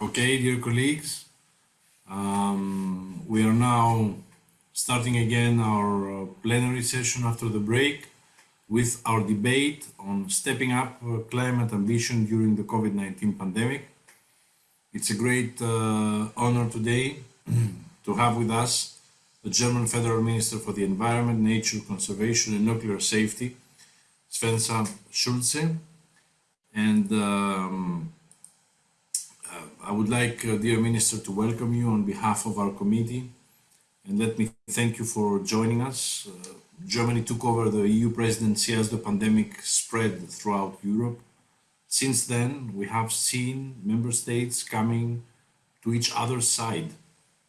Okay, dear colleagues, um, we are now starting again our uh, plenary session after the break with our debate on stepping up uh, climate ambition during the COVID-19 pandemic. It's a great uh, honor today to have with us the German Federal Minister for the Environment, Nature, Conservation and Nuclear Safety, Svenja Schulze. And um, I would like, uh, dear Minister, to welcome you on behalf of our committee. And let me thank you for joining us. Uh, Germany took over the EU presidency as the pandemic spread throughout Europe. Since then, we have seen member states coming to each other's side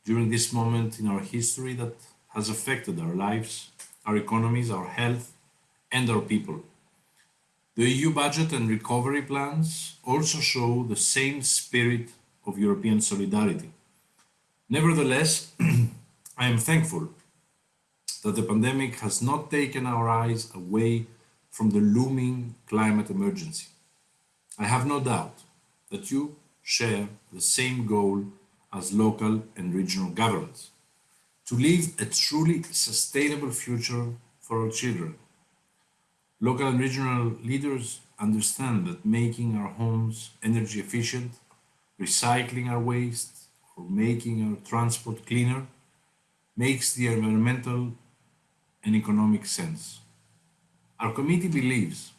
during this moment in our history that has affected our lives, our economies, our health, and our people. The EU budget and recovery plans also show the same spirit of European solidarity. Nevertheless, I am thankful that the pandemic has not taken our eyes away from the looming climate emergency. I have no doubt that you share the same goal as local and regional governments, to leave a truly sustainable future for our children. Local and regional leaders understand that making our homes energy efficient, recycling our waste, or making our transport cleaner makes the environmental and economic sense. Our committee believes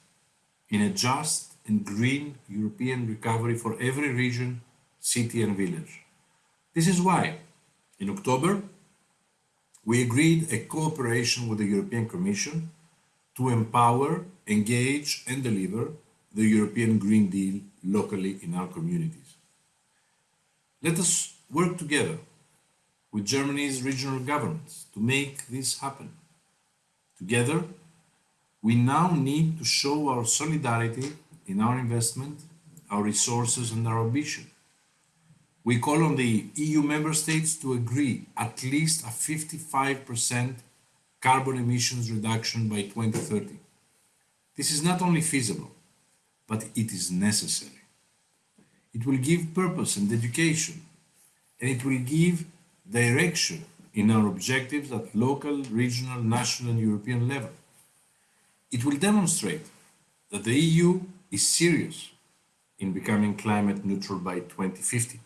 in a just and green European recovery for every region, city and village. This is why, in October, we agreed a cooperation with the European Commission to empower, engage and deliver the European Green Deal locally in our communities. Let us work together with Germany's regional governments to make this happen. Together, we now need to show our solidarity in our investment, our resources and our ambition. We call on the EU member states to agree at least a 55% carbon emissions reduction by 2030. This is not only feasible, but it is necessary. It will give purpose and education, and it will give direction in our objectives at local, regional, national and European level. It will demonstrate that the EU is serious in becoming climate neutral by 2050.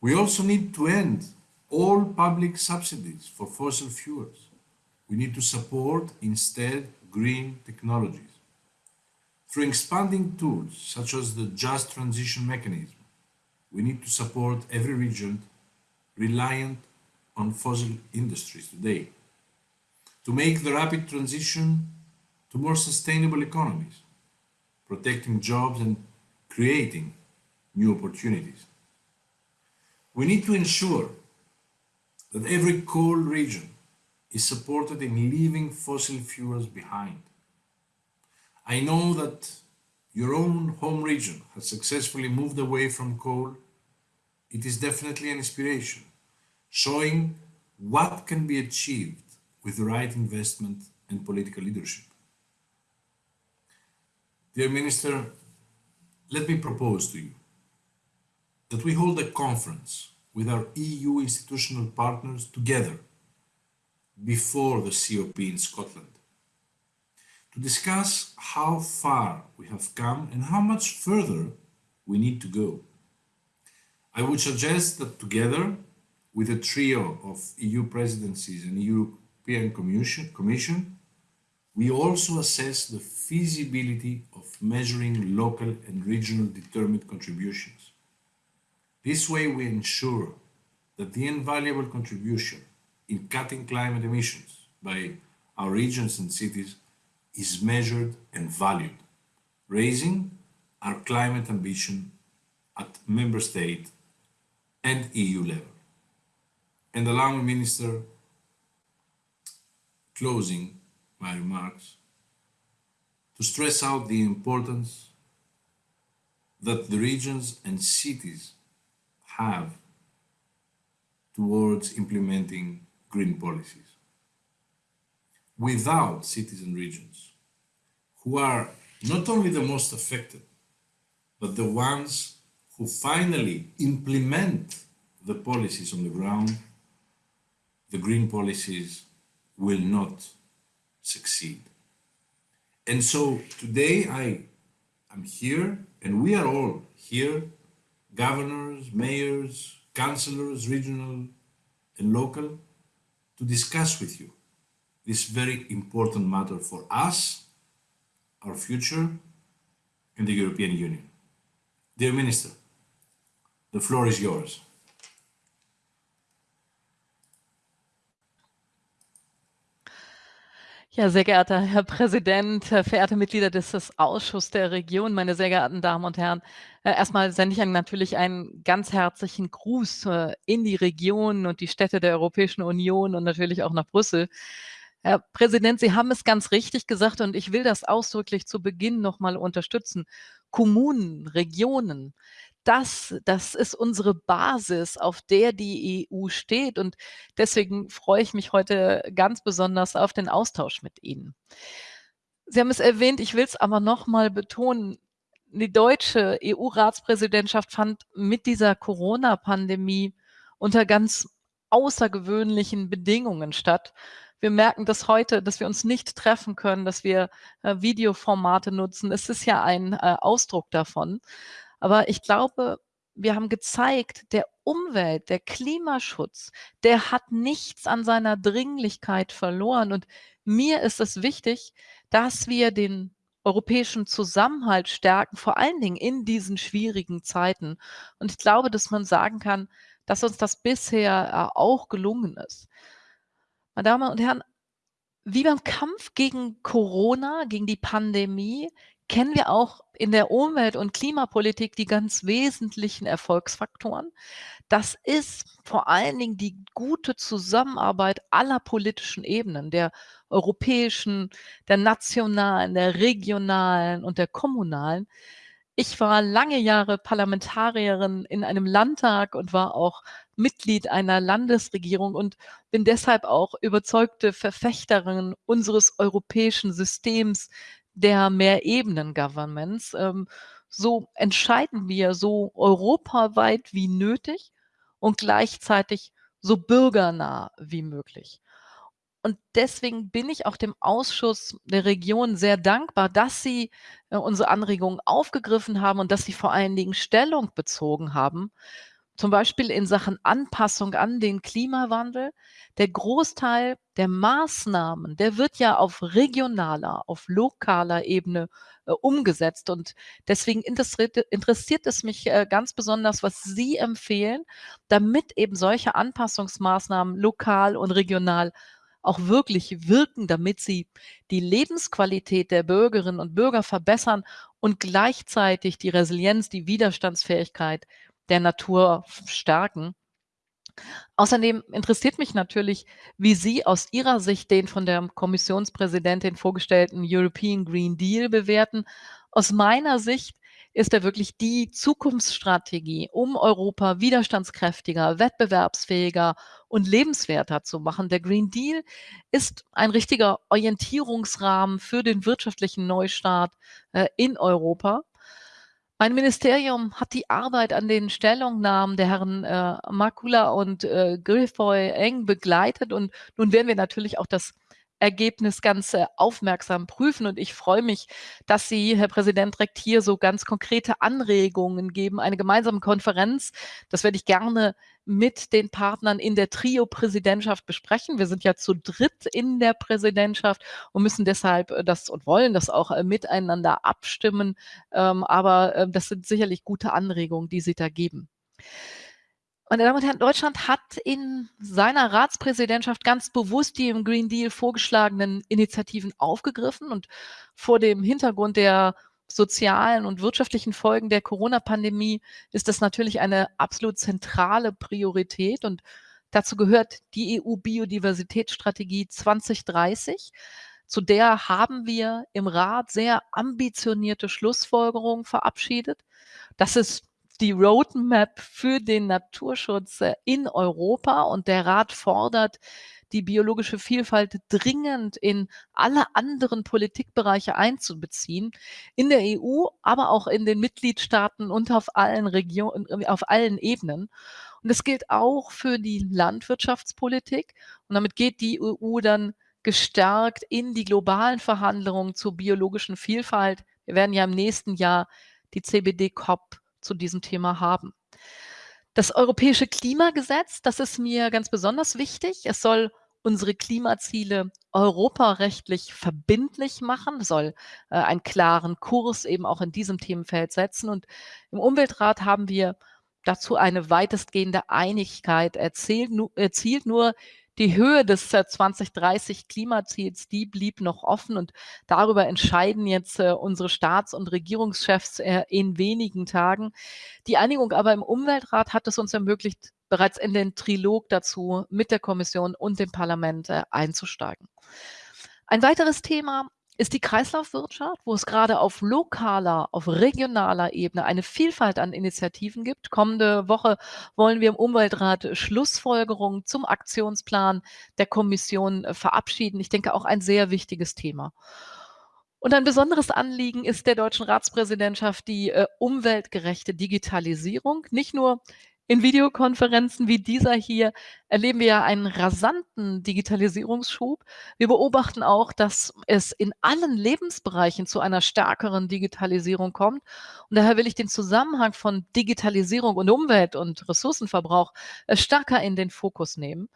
We also need to end all public subsidies for fossil fuels. We need to support instead green technologies. Through expanding tools such as the Just Transition Mechanism, we need to support every region reliant on fossil industries today to make the rapid transition to more sustainable economies, protecting jobs and creating new opportunities. We need to ensure that every coal region is supported in leaving fossil fuels behind. I know that your own home region has successfully moved away from coal. It is definitely an inspiration, showing what can be achieved with the right investment and political leadership. Dear Minister, let me propose to you that we hold a conference with our EU institutional partners together before the COP in Scotland discuss how far we have come and how much further we need to go. I would suggest that together with a trio of EU presidencies and European Commission, Commission we also assess the feasibility of measuring local and regional determined contributions this way we ensure that the invaluable contribution in cutting climate emissions by our regions and cities is measured and valued, raising our climate ambition at member state and EU level. And allow me, Minister, closing my remarks, to stress out the importance that the regions and cities have towards implementing green policies. Without cities and regions, who are not only the most affected, but the ones who finally implement the policies on the ground, the green policies will not succeed. And so today I am here and we are all here, governors, mayors, councillors, regional and local, to discuss with you this very important matter for us, our future, and the European Union. Dear Minister, the floor is yours. Ja, sehr geehrter Herr Präsident, verehrte Mitglieder des Ausschusses der Region, meine sehr geehrten Damen und Herren. Äh, erstmal sende ich natürlich einen ganz herzlichen Gruß äh, in die Region und die Städte der Europäischen Union und natürlich auch nach Brüssel. Herr Präsident, Sie haben es ganz richtig gesagt und ich will das ausdrücklich zu Beginn nochmal unterstützen. Kommunen, Regionen, das, das ist unsere Basis, auf der die EU steht. Und deswegen freue ich mich heute ganz besonders auf den Austausch mit Ihnen. Sie haben es erwähnt, ich will es aber nochmal betonen. Die deutsche EU-Ratspräsidentschaft fand mit dieser Corona-Pandemie unter ganz außergewöhnlichen Bedingungen statt. Wir merken das heute, dass wir uns nicht treffen können, dass wir äh, Videoformate nutzen. Es ist ja ein äh, Ausdruck davon. Aber ich glaube, wir haben gezeigt, der Umwelt, der Klimaschutz, der hat nichts an seiner Dringlichkeit verloren. Und mir ist es wichtig, dass wir den europäischen Zusammenhalt stärken, vor allen Dingen in diesen schwierigen Zeiten. Und ich glaube, dass man sagen kann, dass uns das bisher äh, auch gelungen ist. Meine Damen und Herren, wie beim Kampf gegen Corona, gegen die Pandemie, kennen wir auch in der Umwelt- und Klimapolitik die ganz wesentlichen Erfolgsfaktoren. Das ist vor allen Dingen die gute Zusammenarbeit aller politischen Ebenen, der europäischen, der nationalen, der regionalen und der kommunalen. Ich war lange Jahre Parlamentarierin in einem Landtag und war auch Mitglied einer Landesregierung und bin deshalb auch überzeugte Verfechterin unseres europäischen Systems der Mehrebenen-Governments. Ähm, so entscheiden wir so europaweit wie nötig und gleichzeitig so bürgernah wie möglich. Und deswegen bin ich auch dem Ausschuss der Region sehr dankbar, dass Sie äh, unsere Anregungen aufgegriffen haben und dass Sie vor allen Dingen Stellung bezogen haben zum Beispiel in Sachen Anpassung an den Klimawandel. Der Großteil der Maßnahmen, der wird ja auf regionaler, auf lokaler Ebene äh, umgesetzt. Und deswegen interessiert, interessiert es mich äh, ganz besonders, was Sie empfehlen, damit eben solche Anpassungsmaßnahmen lokal und regional auch wirklich wirken, damit sie die Lebensqualität der Bürgerinnen und Bürger verbessern und gleichzeitig die Resilienz, die Widerstandsfähigkeit der Natur stärken. Außerdem interessiert mich natürlich, wie Sie aus Ihrer Sicht den von der Kommissionspräsidentin vorgestellten European Green Deal bewerten. Aus meiner Sicht ist er wirklich die Zukunftsstrategie, um Europa widerstandskräftiger, wettbewerbsfähiger und lebenswerter zu machen. Der Green Deal ist ein richtiger Orientierungsrahmen für den wirtschaftlichen Neustart äh, in Europa. Mein Ministerium hat die Arbeit an den Stellungnahmen der Herren äh, Makula und äh, Grifoy eng begleitet und nun werden wir natürlich auch das Ergebnis ganz äh, aufmerksam prüfen. Und ich freue mich, dass Sie, Herr Präsident, direkt hier so ganz konkrete Anregungen geben, eine gemeinsame Konferenz. Das werde ich gerne mit den Partnern in der Trio-Präsidentschaft besprechen. Wir sind ja zu dritt in der Präsidentschaft und müssen deshalb äh, das und wollen das auch äh, miteinander abstimmen. Ähm, aber das sind sicherlich gute Anregungen, die Sie da geben. Meine Damen und Herren, Deutschland hat in seiner Ratspräsidentschaft ganz bewusst die im Green Deal vorgeschlagenen Initiativen aufgegriffen und vor dem Hintergrund der sozialen und wirtschaftlichen Folgen der Corona-Pandemie ist das natürlich eine absolut zentrale Priorität und dazu gehört die EU-Biodiversitätsstrategie 2030. Zu der haben wir im Rat sehr ambitionierte Schlussfolgerungen verabschiedet. Das ist die Roadmap für den Naturschutz äh, in Europa und der Rat fordert die biologische Vielfalt dringend in alle anderen Politikbereiche einzubeziehen, in der EU, aber auch in den Mitgliedstaaten und auf allen Regionen, auf allen Ebenen. Und das gilt auch für die Landwirtschaftspolitik. Und damit geht die EU dann gestärkt in die globalen Verhandlungen zur biologischen Vielfalt. Wir werden ja im nächsten Jahr die CBD-COP zu diesem Thema haben. Das europäische Klimagesetz, das ist mir ganz besonders wichtig. Es soll unsere Klimaziele europarechtlich verbindlich machen, soll äh, einen klaren Kurs eben auch in diesem Themenfeld setzen. Und im Umweltrat haben wir dazu eine weitestgehende Einigkeit erzielt. erzielt. Nur die Höhe des 2030 äh, Klimaziels, die blieb noch offen und darüber entscheiden jetzt äh, unsere Staats- und Regierungschefs äh, in wenigen Tagen. Die Einigung aber im Umweltrat hat es uns ermöglicht, bereits in den Trilog dazu mit der Kommission und dem Parlament einzusteigen. Ein weiteres Thema ist die Kreislaufwirtschaft, wo es gerade auf lokaler, auf regionaler Ebene eine Vielfalt an Initiativen gibt. Kommende Woche wollen wir im Umweltrat Schlussfolgerungen zum Aktionsplan der Kommission äh, verabschieden. Ich denke auch ein sehr wichtiges Thema. Und ein besonderes Anliegen ist der deutschen Ratspräsidentschaft die äh, umweltgerechte Digitalisierung. Nicht nur in Videokonferenzen wie dieser hier erleben wir ja einen rasanten Digitalisierungsschub. Wir beobachten auch, dass es in allen Lebensbereichen zu einer stärkeren Digitalisierung kommt. Und daher will ich den Zusammenhang von Digitalisierung und Umwelt und Ressourcenverbrauch äh, stärker in den Fokus nehmen.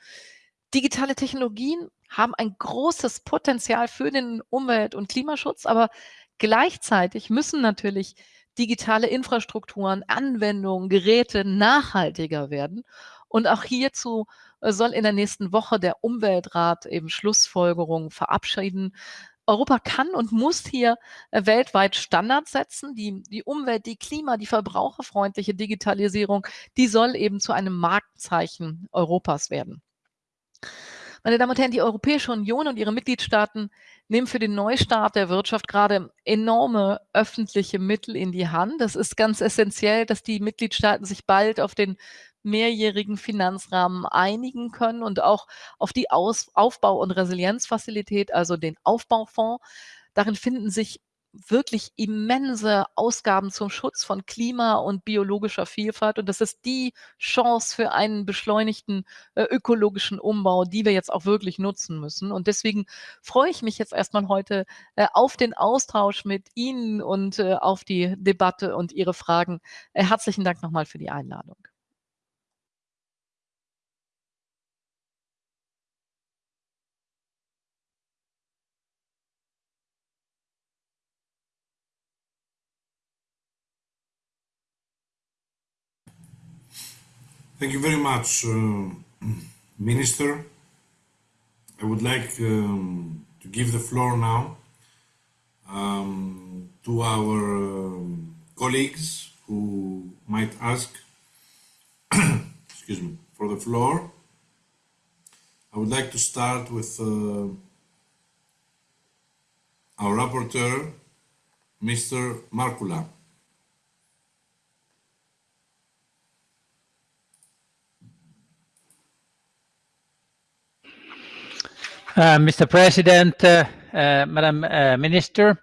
Digitale Technologien haben ein großes Potenzial für den Umwelt- und Klimaschutz, aber gleichzeitig müssen natürlich digitale Infrastrukturen, Anwendungen, Geräte nachhaltiger werden. Und auch hierzu äh, soll in der nächsten Woche der Umweltrat eben Schlussfolgerungen verabschieden. Europa kann und muss hier äh, weltweit Standards setzen. Die, die Umwelt, die Klima, die verbraucherfreundliche Digitalisierung, die soll eben zu einem Markenzeichen Europas werden. Meine Damen und Herren, die Europäische Union und ihre Mitgliedstaaten nehmen für den Neustart der Wirtschaft gerade enorme öffentliche Mittel in die Hand. Das ist ganz essentiell, dass die Mitgliedstaaten sich bald auf den mehrjährigen Finanzrahmen einigen können und auch auf die Aus Aufbau- und Resilienzfazilität, also den Aufbaufonds. Darin finden sich wirklich immense Ausgaben zum Schutz von Klima und biologischer Vielfalt. Und das ist die Chance für einen beschleunigten äh, ökologischen Umbau, die wir jetzt auch wirklich nutzen müssen. Und deswegen freue ich mich jetzt erstmal heute äh, auf den Austausch mit Ihnen und äh, auf die Debatte und Ihre Fragen. Äh, herzlichen Dank nochmal für die Einladung. Thank you very much, uh, Minister. I would like um, to give the floor now um, to our um, colleagues who might ask excuse me, for the floor. I would like to start with uh, our rapporteur, Mr. Markkula. Uh, Mr. President, uh, uh, Madam uh, Minister,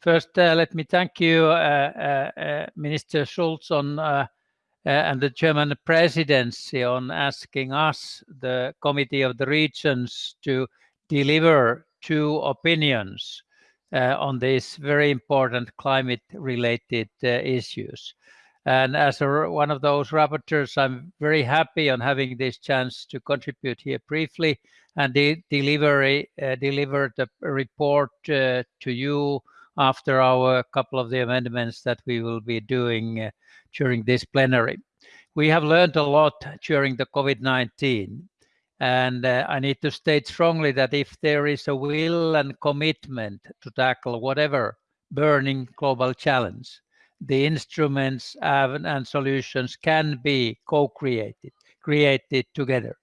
first uh, let me thank you, uh, Minister Schulz, on and the German presidency on asking us, the Committee of the Regions, to deliver two opinions on these very important climate-related issues. And as a, one of those rapporteurs, I'm very happy on having this chance to contribute here briefly and de delivery uh, delivered a report uh, to you after our couple of the amendments that we will be doing uh, during this plenary. We have learned a lot during the COVID-19 and uh, I need to state strongly that if there is a will and commitment to tackle whatever burning global challenge, the instruments and solutions can be co-created, created together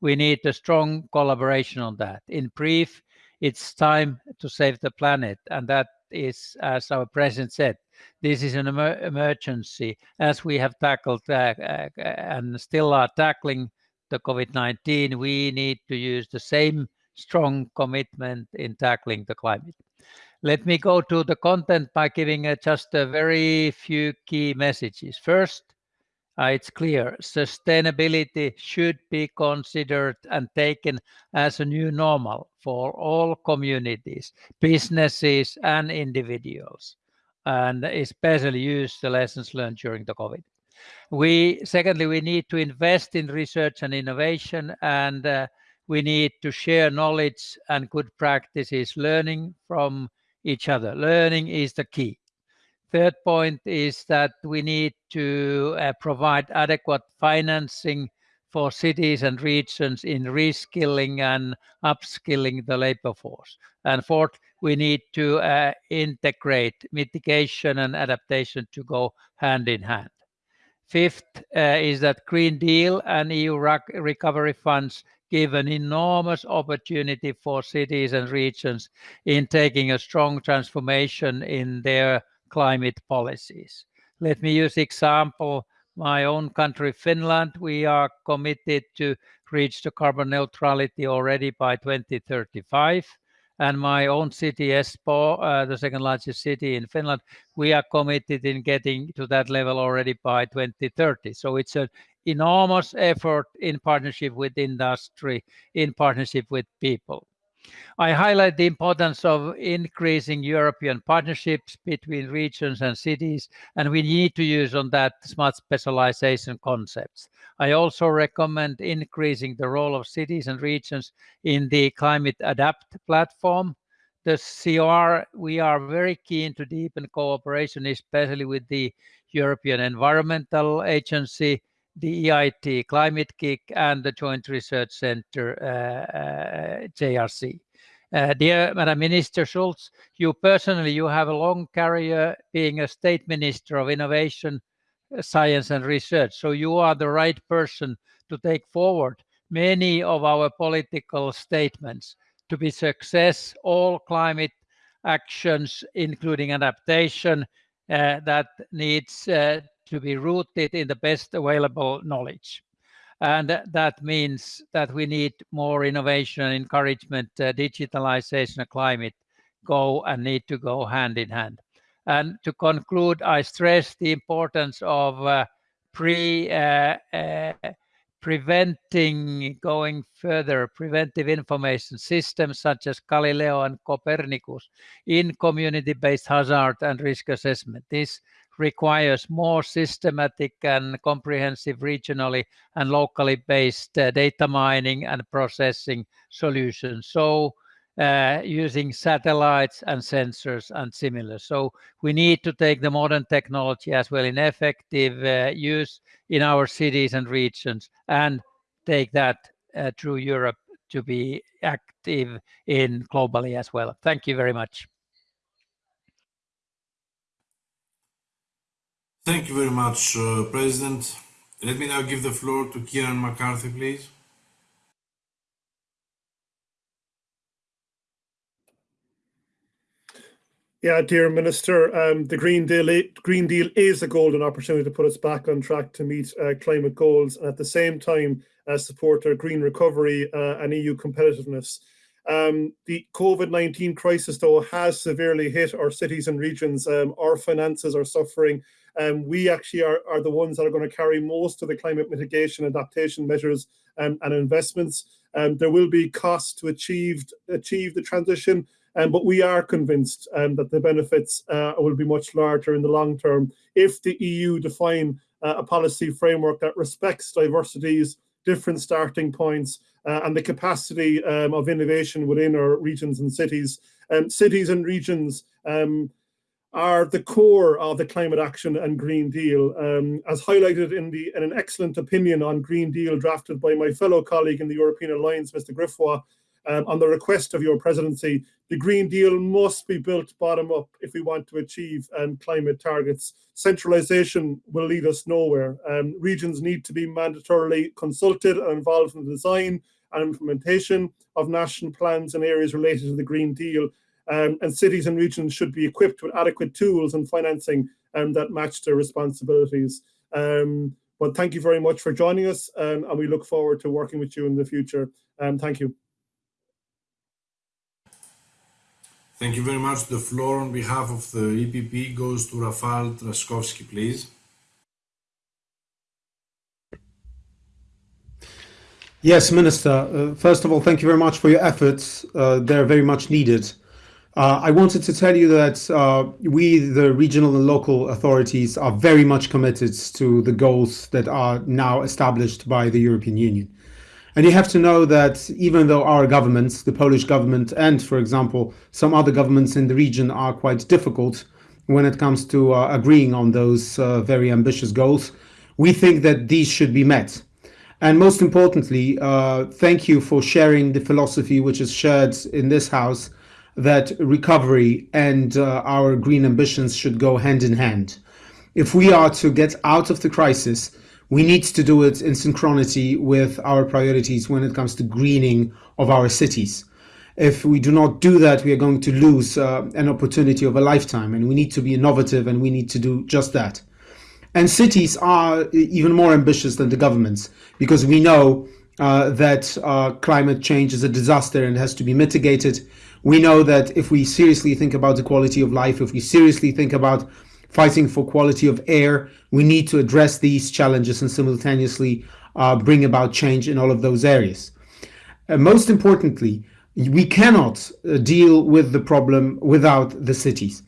we need a strong collaboration on that. In brief, it's time to save the planet. And that is, as our president said, this is an emer emergency as we have tackled uh, uh, and still are tackling the COVID-19, we need to use the same strong commitment in tackling the climate. Let me go to the content by giving uh, just a very few key messages. First, uh, it's clear sustainability should be considered and taken as a new normal for all communities, businesses and individuals, and especially use the lessons learned during the COVID. We secondly, we need to invest in research and innovation, and uh, we need to share knowledge and good practices, learning from each other. Learning is the key. Third point is that we need to uh, provide adequate financing for cities and regions in reskilling and upskilling the labor force. And fourth, we need to uh, integrate mitigation and adaptation to go hand in hand. Fifth uh, is that Green Deal and EU recovery funds give an enormous opportunity for cities and regions in taking a strong transformation in their climate policies. Let me use example my own country, Finland. We are committed to reach the carbon neutrality already by 2035. And my own city, Espoo, uh, the second largest city in Finland, we are committed in getting to that level already by 2030. So it's an enormous effort in partnership with industry, in partnership with people. I highlight the importance of increasing European partnerships between regions and cities, and we need to use on that smart specialization concepts. I also recommend increasing the role of cities and regions in the Climate Adapt platform. The CR, we are very keen to deepen cooperation, especially with the European Environmental Agency, the EIT Climate-KIC and the Joint Research Center, uh, uh, JRC. Uh, dear Madam Minister Schulz, you personally, you have a long career being a state minister of innovation, uh, science and research. So you are the right person to take forward many of our political statements to be success, all climate actions, including adaptation, uh, that needs uh, to be rooted in the best available knowledge. And that means that we need more innovation, encouragement, uh, digitalization, climate go and need to go hand in hand. And to conclude, I stress the importance of uh, pre uh, uh preventing going further preventive information systems such as Galileo and Copernicus in community-based hazard and risk assessment. This requires more systematic and comprehensive regionally and locally based uh, data mining and processing solutions. So uh, using satellites and sensors and similar. So we need to take the modern technology as well in effective uh, use in our cities and regions and take that uh, through Europe to be active in globally as well. Thank you very much. Thank you very much, uh, President. Let me now give the floor to Kieran McCarthy, please. Yeah, dear Minister, um, the Green Deal, Green Deal is a golden opportunity to put us back on track to meet uh, climate goals and at the same time uh, support our green recovery uh, and EU competitiveness. Um, the COVID-19 crisis, though, has severely hit our cities and regions. Um, our finances are suffering um, we actually are, are the ones that are going to carry most of the climate mitigation adaptation measures um, and investments. Um, there will be costs to achieve, achieve the transition, um, but we are convinced um, that the benefits uh, will be much larger in the long term if the EU define uh, a policy framework that respects diversities, different starting points, uh, and the capacity um, of innovation within our regions and cities. Um, cities and regions um, are the core of the climate action and Green Deal. Um, as highlighted in, the, in an excellent opinion on Green Deal drafted by my fellow colleague in the European Alliance, Mr. Gryffroy, um, on the request of your presidency, the Green Deal must be built bottom up if we want to achieve um, climate targets. Centralization will lead us nowhere. Um, regions need to be mandatorily consulted and involved in the design and implementation of national plans in areas related to the Green Deal um, and cities and regions should be equipped with adequate tools and financing um, that match their responsibilities. Um, but thank you very much for joining us, um, and we look forward to working with you in the future. Um, thank you. Thank you very much. The floor on behalf of the EPP goes to Rafal Trzaskowski, please. Yes, Minister. Uh, first of all, thank you very much for your efforts. Uh, they're very much needed. Uh, I wanted to tell you that uh, we, the regional and local authorities, are very much committed to the goals that are now established by the European Union. And you have to know that even though our governments, the Polish government and, for example, some other governments in the region are quite difficult when it comes to uh, agreeing on those uh, very ambitious goals, we think that these should be met. And most importantly, uh, thank you for sharing the philosophy which is shared in this House that recovery and uh, our green ambitions should go hand in hand. If we are to get out of the crisis, we need to do it in synchronity with our priorities when it comes to greening of our cities. If we do not do that, we are going to lose uh, an opportunity of a lifetime, and we need to be innovative and we need to do just that. And cities are even more ambitious than the governments because we know uh, that uh, climate change is a disaster and has to be mitigated. We know that if we seriously think about the quality of life, if we seriously think about fighting for quality of air, we need to address these challenges and simultaneously uh, bring about change in all of those areas. Uh, most importantly, we cannot uh, deal with the problem without the cities.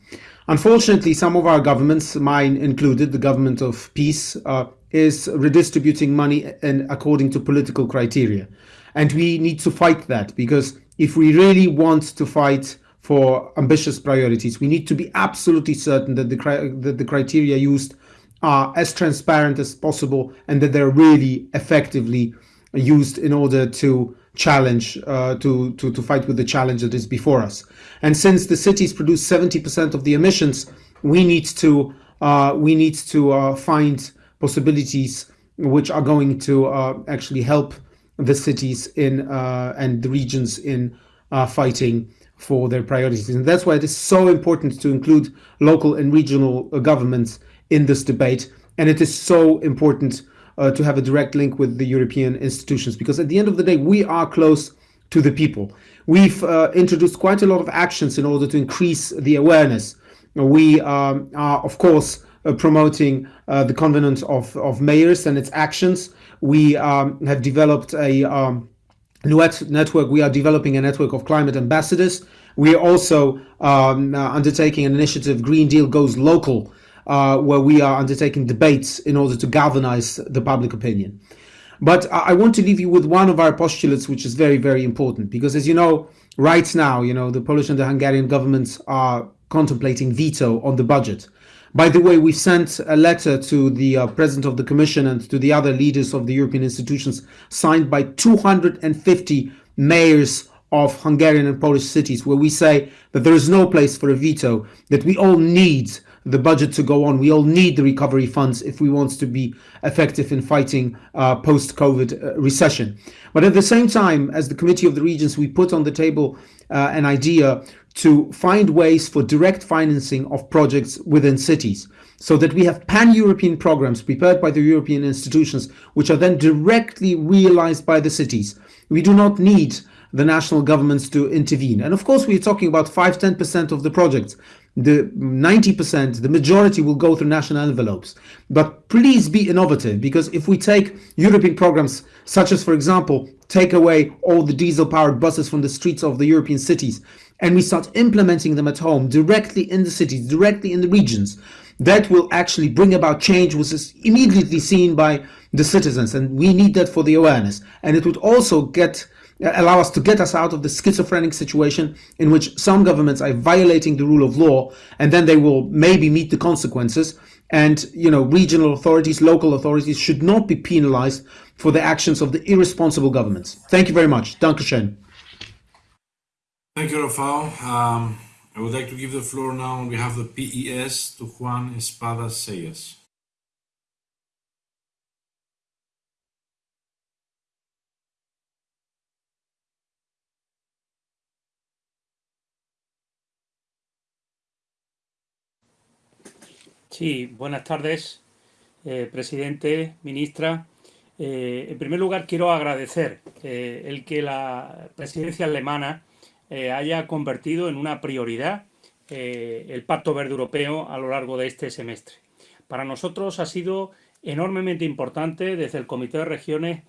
Unfortunately, some of our governments, mine included, the government of PiS, uh, is redistributing money and according to political criteria. And we need to fight that because if we really want to fight for ambitious priorities, we need to be absolutely certain that the, that the criteria used are as transparent as possible and that they're really effectively used in order to challenge uh, to, to to fight with the challenge that is before us. And since the cities produce 70% of the emissions, we need to uh, we need to uh, find possibilities which are going to uh, actually help the cities in uh, and the regions in uh, fighting for their priorities. And that's why it is so important to include local and regional governments in this debate. And it is so important uh, to have a direct link with the European institutions because at the end of the day, we are close to the people. We've uh, introduced quite a lot of actions in order to increase the awareness. We um, are, of course, uh, promoting uh, the Covenant of, of Mayors and its actions. We um, have developed a um, network. We are developing a network of climate ambassadors. We are also um, uh, undertaking an initiative, Green Deal Goes Local, uh, where we are undertaking debates in order to galvanize the public opinion. But I want to leave you with one of our postulates, which is very, very important, because as you know, right now, you know, the Polish and the Hungarian governments are contemplating veto on the budget. By the way, we sent a letter to the uh, president of the commission and to the other leaders of the European institutions signed by 250 mayors of Hungarian and Polish cities where we say that there is no place for a veto, that we all need the budget to go on. We all need the recovery funds if we want to be effective in fighting uh, post-COVID uh, recession. But at the same time, as the Committee of the Regions, we put on the table uh, an idea to find ways for direct financing of projects within cities so that we have pan-European programs prepared by the European institutions, which are then directly realized by the cities. We do not need the national governments to intervene. And of course, we're talking about 5 10% of the projects the 90%, the majority will go through national envelopes. But please be innovative because if we take European programs, such as, for example, take away all the diesel powered buses from the streets of the European cities, and we start implementing them at home directly in the cities, directly in the regions, that will actually bring about change which is immediately seen by the citizens. And we need that for the awareness. And it would also get allow us to get us out of the schizophrenic situation in which some governments are violating the rule of law and then they will maybe meet the consequences. And you know regional authorities local authorities should not be penalized for the actions of the irresponsible governments. Thank you very much. Dankeschön. thank you rafael. Um, I would like to give the floor now on behalf of the PES to Juan Espadas Cejas Sí, buenas tardes. presidente, ministra. en primer lugar, quiero agradecer el que la presidencia alemana haya convertido en una prioridad el Pacto Verde Europeo a lo largo de este semestre. Para nosotros ha sido enormemente importante desde el Comité de Regiones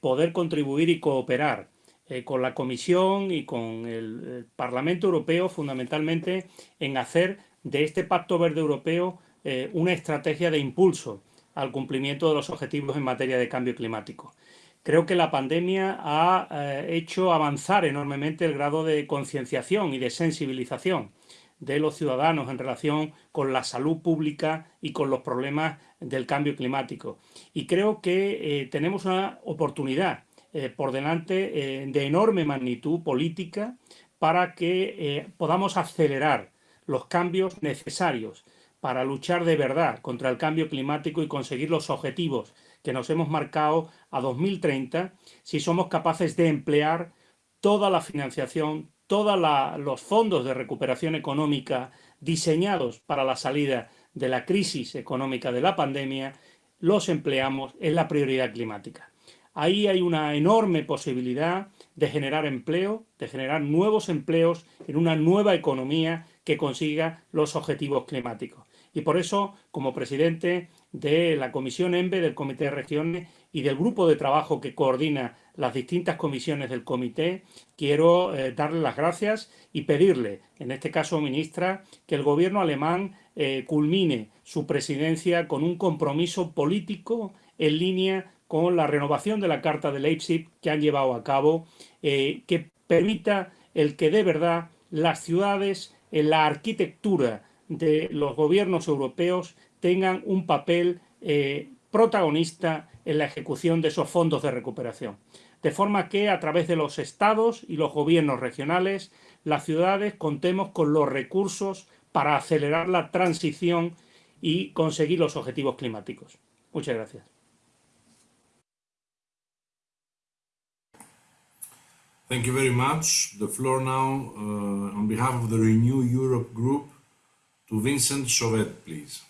poder contribuir y cooperar eh, con la Comisión y con el, Parlamento Europeo fundamentalmente en hacer de este Pacto Verde Europeo eh, una estrategia de impulso al cumplimiento de los objetivos en materia de cambio climático. Creo que la pandemia ha eh, hecho avanzar enormemente el grado de concienciación y de sensibilización de los ciudadanos en relación con la salud pública y con los problemas del cambio climático. Y creo que tenemos una oportunidad eh, por delante eh, de enorme magnitud política para que eh, podamos acelerar los cambios necesarios para luchar de verdad contra el cambio climático y conseguir los objetivos que nos hemos marcado a 2030 si somos capaces de emplear toda la financiación, todos los fondos de recuperación económica diseñados para la salida de la crisis económica de la pandemia, los empleamos en la prioridad climática. Ahí hay una enorme posibilidad de generar empleo, de generar nuevos empleos en una nueva economía que consiga los objetivos climáticos. Y por eso, como presidente de la Comisión ENVE, del Comité de Regiones y del grupo de trabajo que coordina las distintas comisiones del comité, quiero eh, darle las gracias y pedirle, en este caso, ministra, que el gobierno alemán eh, culmine su presidencia con un compromiso político en línea con la renovación de la Carta de Leipzig que han llevado a cabo, eh, que permita el que de verdad las ciudades la arquitectura de los gobiernos europeos tengan un papel eh, protagonista en la ejecución de esos fondos de recuperación. De forma que a través de los estados y los gobiernos regionales, las ciudades contemos con los recursos para acelerar la transición y conseguir los objetivos climáticos. Muchas gracias. Thank you very much. The floor now, uh, on behalf of the Renew Europe group, to Vincent Chauvet, please.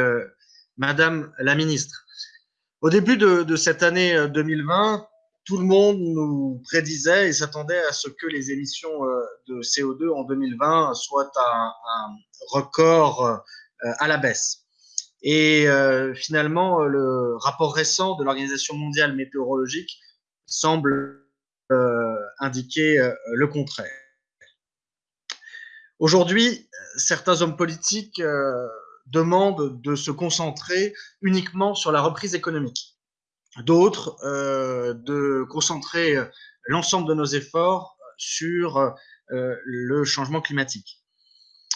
Euh, Madame la ministre, au début de, cette année 2020, euh, tout le monde nous prédisait et s'attendait à ce que les émissions euh, de CO2 en 2020 soient à un record euh, à la baisse. Et euh, finalement, le rapport récent de l'Organisation mondiale météorologique semble indiquer le contraire. Aujourd'hui, certains hommes politiques demandent de se concentrer uniquement sur la reprise économique d'autres euh, de concentrer l'ensemble de nos efforts sur euh, le changement climatique.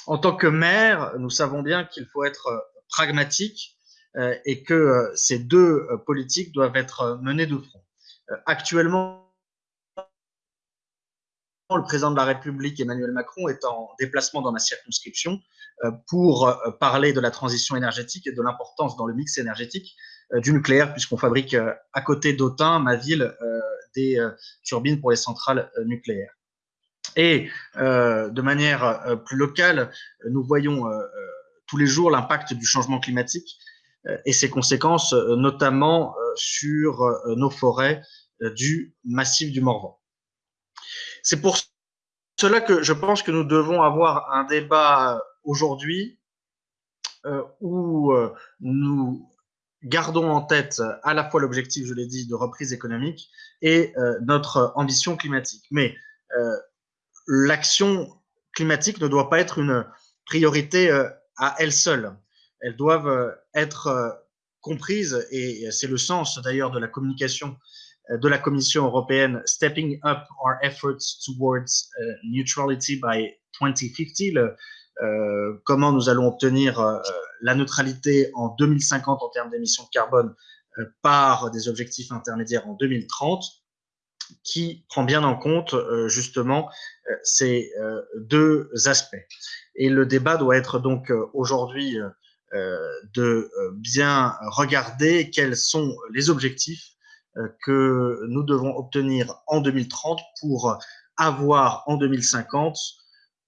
En tant que maire, nous savons bien qu'il faut être pragmatique euh, et que ces deux politiques doivent être menées de front. actuellement, le président de la République, Emmanuel Macron, est en déplacement dans ma circonscription pour parler de la transition énergétique et de l'importance dans le mix énergétique euh, du nucléaire, puisqu'on fabrique euh, à côté d'Autun, ma ville, euh, des turbines pour les centrales nucléaires. Et de manière plus locale, nous voyons tous les jours l'impact du changement climatique et ses conséquences, notamment sur nos forêts du massif du Morvan. C'est pour cela que je pense que nous devons avoir un débat aujourd'hui où nous gardons en tête euh, à la fois l'objectif, je l'ai dit, de reprise économique et euh, notre ambition climatique. Mais euh, l'action climatique ne doit pas être une priorité à elle seule. Elles doivent être comprises, et c'est le sens d'ailleurs de la communication de la Commission européenne Stepping Up Our Efforts Towards Neutrality by 2050, le, euh, comment nous allons obtenir euh, la neutralité en 2050 en termes d'émissions de carbone euh, par des objectifs intermédiaires en 2030, qui prend bien en compte justement ces deux aspects. Et le débat doit être donc aujourd'hui de bien regarder quels sont les objectifs que nous devons obtenir en 2030 pour avoir en 2050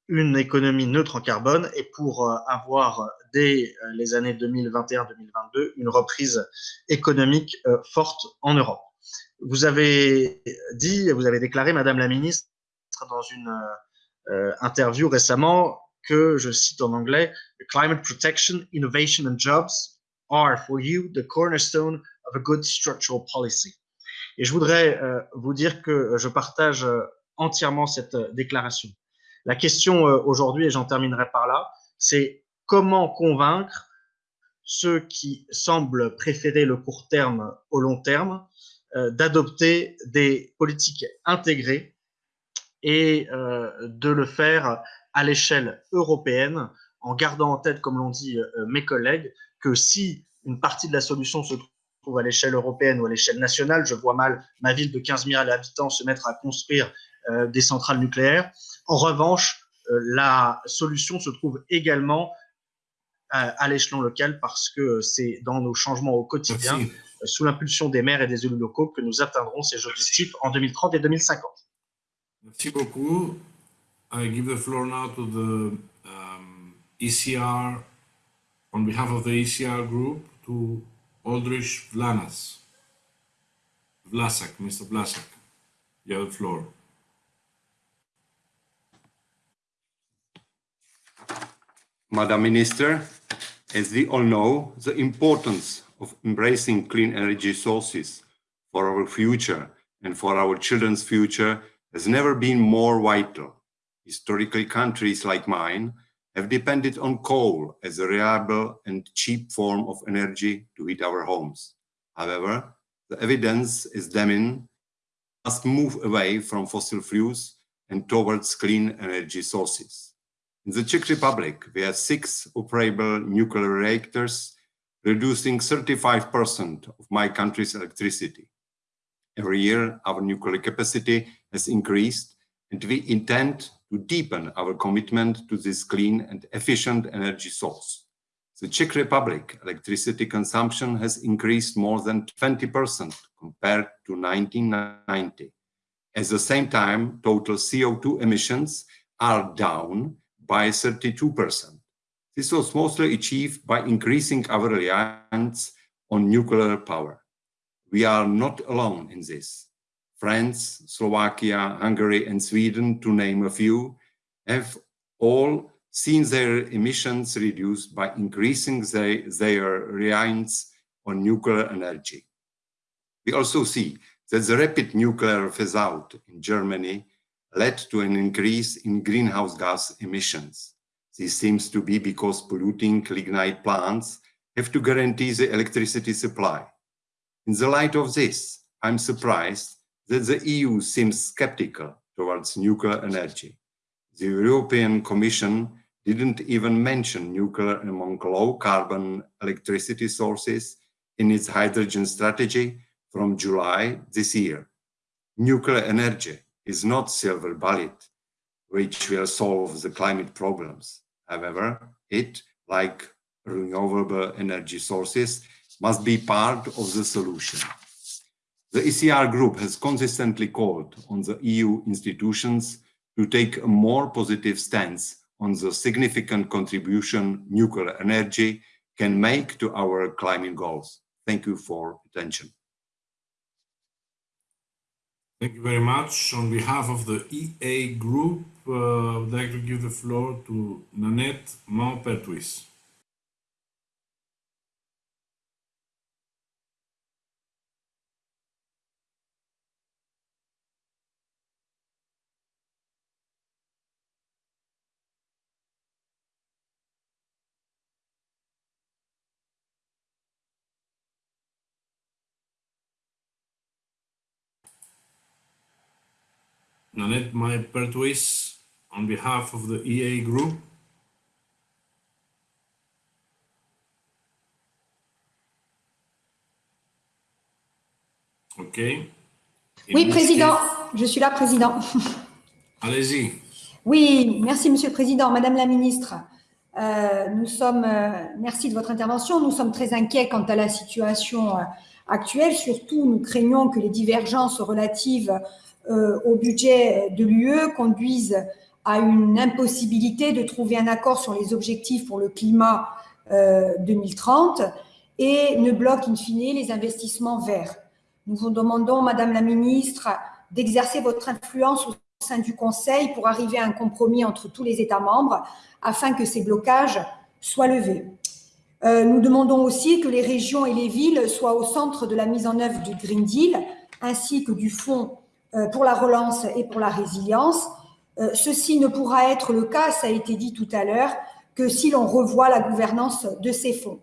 une économie neutre en carbone et pour avoir dès les années 2021-2022 une reprise économique forte en Europe. Vous avez dit, vous avez déclaré, Madame la Ministre, dans une interview récemment que, je cite en anglais, climate protection, innovation and jobs are for you the cornerstone of a good structural policy. Et je voudrais euh, vous dire que je partage euh, entièrement cette euh, déclaration. La question aujourd'hui, et j'en terminerai par là, c'est comment convaincre ceux qui semblent préférer le court terme au long terme d'adopter des politiques intégrées et de le faire à l'échelle européenne, en gardant en tête, comme l'ont dit euh, mes collègues, que si une partie de la solution se trouve à l'échelle européenne ou à l'échelle nationale, je vois mal ma ville de 15 000 habitants se mettre à construire euh, des centrales nucléaires. En revanche, euh, la solution se trouve également à, l'échelon local parce que c'est dans nos changements au quotidien, sous l'impulsion des maires et des élus locaux, que nous atteindrons ces objectifs en 2030 et 2050. Merci beaucoup. I give the floor now to the um, ECR, on behalf of the ECR group, to Aldrich Vlanas. Vlasak, Mr. Vlasak, you have the floor. Madam Minister, as we all know, the importance of embracing clean energy sources for our future and for our children's future has never been more vital. Historically, countries like mine have depended on coal as a reliable and cheap form of energy to heat our homes. However, the evidence is damning must move away from fossil fuels and towards clean energy sources. In the Czech Republic, we have six operable nuclear reactors, reducing 35% of my country's electricity. Every year, our nuclear capacity has increased, and we intend to deepen our commitment to this clean and efficient energy source. The Czech Republic electricity consumption has increased more than 20% compared to 1990. At the same time, total CO2 emissions are down by 32%. This was mostly achieved by increasing our reliance on nuclear power. We are not alone in this. France, Slovakia, Hungary, and Sweden, to name a few, have all seen their emissions reduced by increasing their, their reliance on nuclear energy. We also see that the rapid nuclear phase-out in Germany led to an increase in greenhouse gas emissions. This seems to be because polluting lignite plants have to guarantee the electricity supply. In the light of this, I'm surprised that the EU seems skeptical towards nuclear energy. The European Commission didn't even mention nuclear among low-carbon electricity sources in its hydrogen strategy from July this year. Nuclear energy is not silver bullet, which will solve the climate problems. However, it, like renewable energy sources, must be part of the solution. The ECR group has consistently called on the EU institutions to take a more positive stance on the significant contribution nuclear energy can make to our climate goals. Thank you for attention. Thank you very much. On behalf of the EA group, uh, I would like to give the floor to Nanette Maupertuis. Nanette May Pertwis on behalf of the EA group. OK? oui, Président, je suis là, Président. Allez-y. Oui, merci, Monsieur le Président. Madame la Ministre, euh, nous sommes, euh, merci de votre intervention. Nous sommes très inquiets quant à la situation euh, actuelle. Surtout, nous craignons que les divergences relatives au budget de l'UE conduisent à une impossibilité de trouver un accord sur les objectifs pour le climat 2030 euh, et ne bloquent in fine les investissements verts. Nous vous demandons, Madame la Ministre, d'exercer votre influence au sein du Conseil pour arriver à un compromis entre tous les États membres afin que ces blocages soient levés. Euh, nous demandons aussi que les régions et les villes soient au centre de la mise en œuvre du Green Deal ainsi que du Fonds euh, pour la relance et pour la résilience. Euh, ceci ne pourra être le cas, ça a été dit tout à l'heure, que si l'on revoit la gouvernance de ces fonds.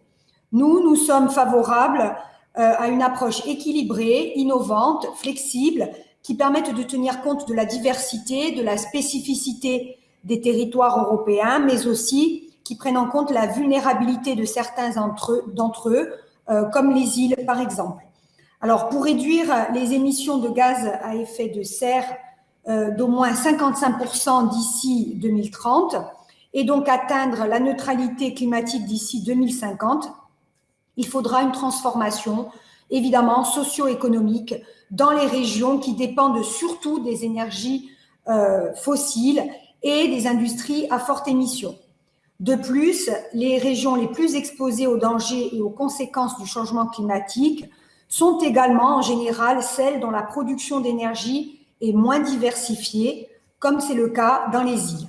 Nous, nous sommes favorables à une approche équilibrée, innovante, flexible, qui permette de tenir compte de la diversité, de la spécificité des territoires européens, mais aussi qui prennent en compte la vulnérabilité de certains d'entre eux, euh, comme les îles par exemple. Alors, pour réduire les émissions de gaz à effet de serre euh, d'au moins 55% d'ici 2030 et donc atteindre la neutralité climatique d'ici 2050, il faudra une transformation évidemment socio-économique dans les régions qui dépendent surtout des énergies euh, fossiles et des industries à forte émission. De plus, les régions les plus exposées aux dangers et aux conséquences du changement climatique sont également en général celles dont la production d'énergie est moins diversifiée, comme c'est le cas dans les îles.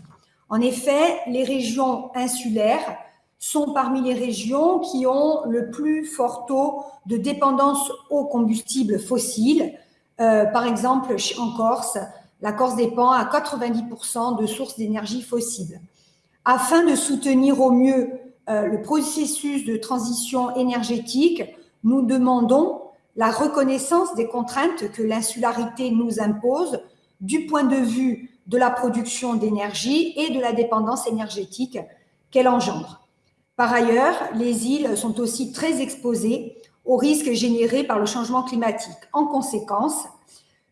En effet, les régions insulaires sont parmi les régions qui ont le plus fort taux de dépendance aux combustibles fossiles. Euh, par exemple, en Corse, la Corse dépend à 90% de sources d'énergie fossiles. Afin de soutenir au mieux euh, le processus de transition énergétique, nous demandons la reconnaissance des contraintes que l'insularité nous impose du point de vue de la production d'énergie et de la dépendance énergétique qu'elle engendre. Par ailleurs, les îles sont aussi très exposées aux risques générés par le changement climatique. En conséquence,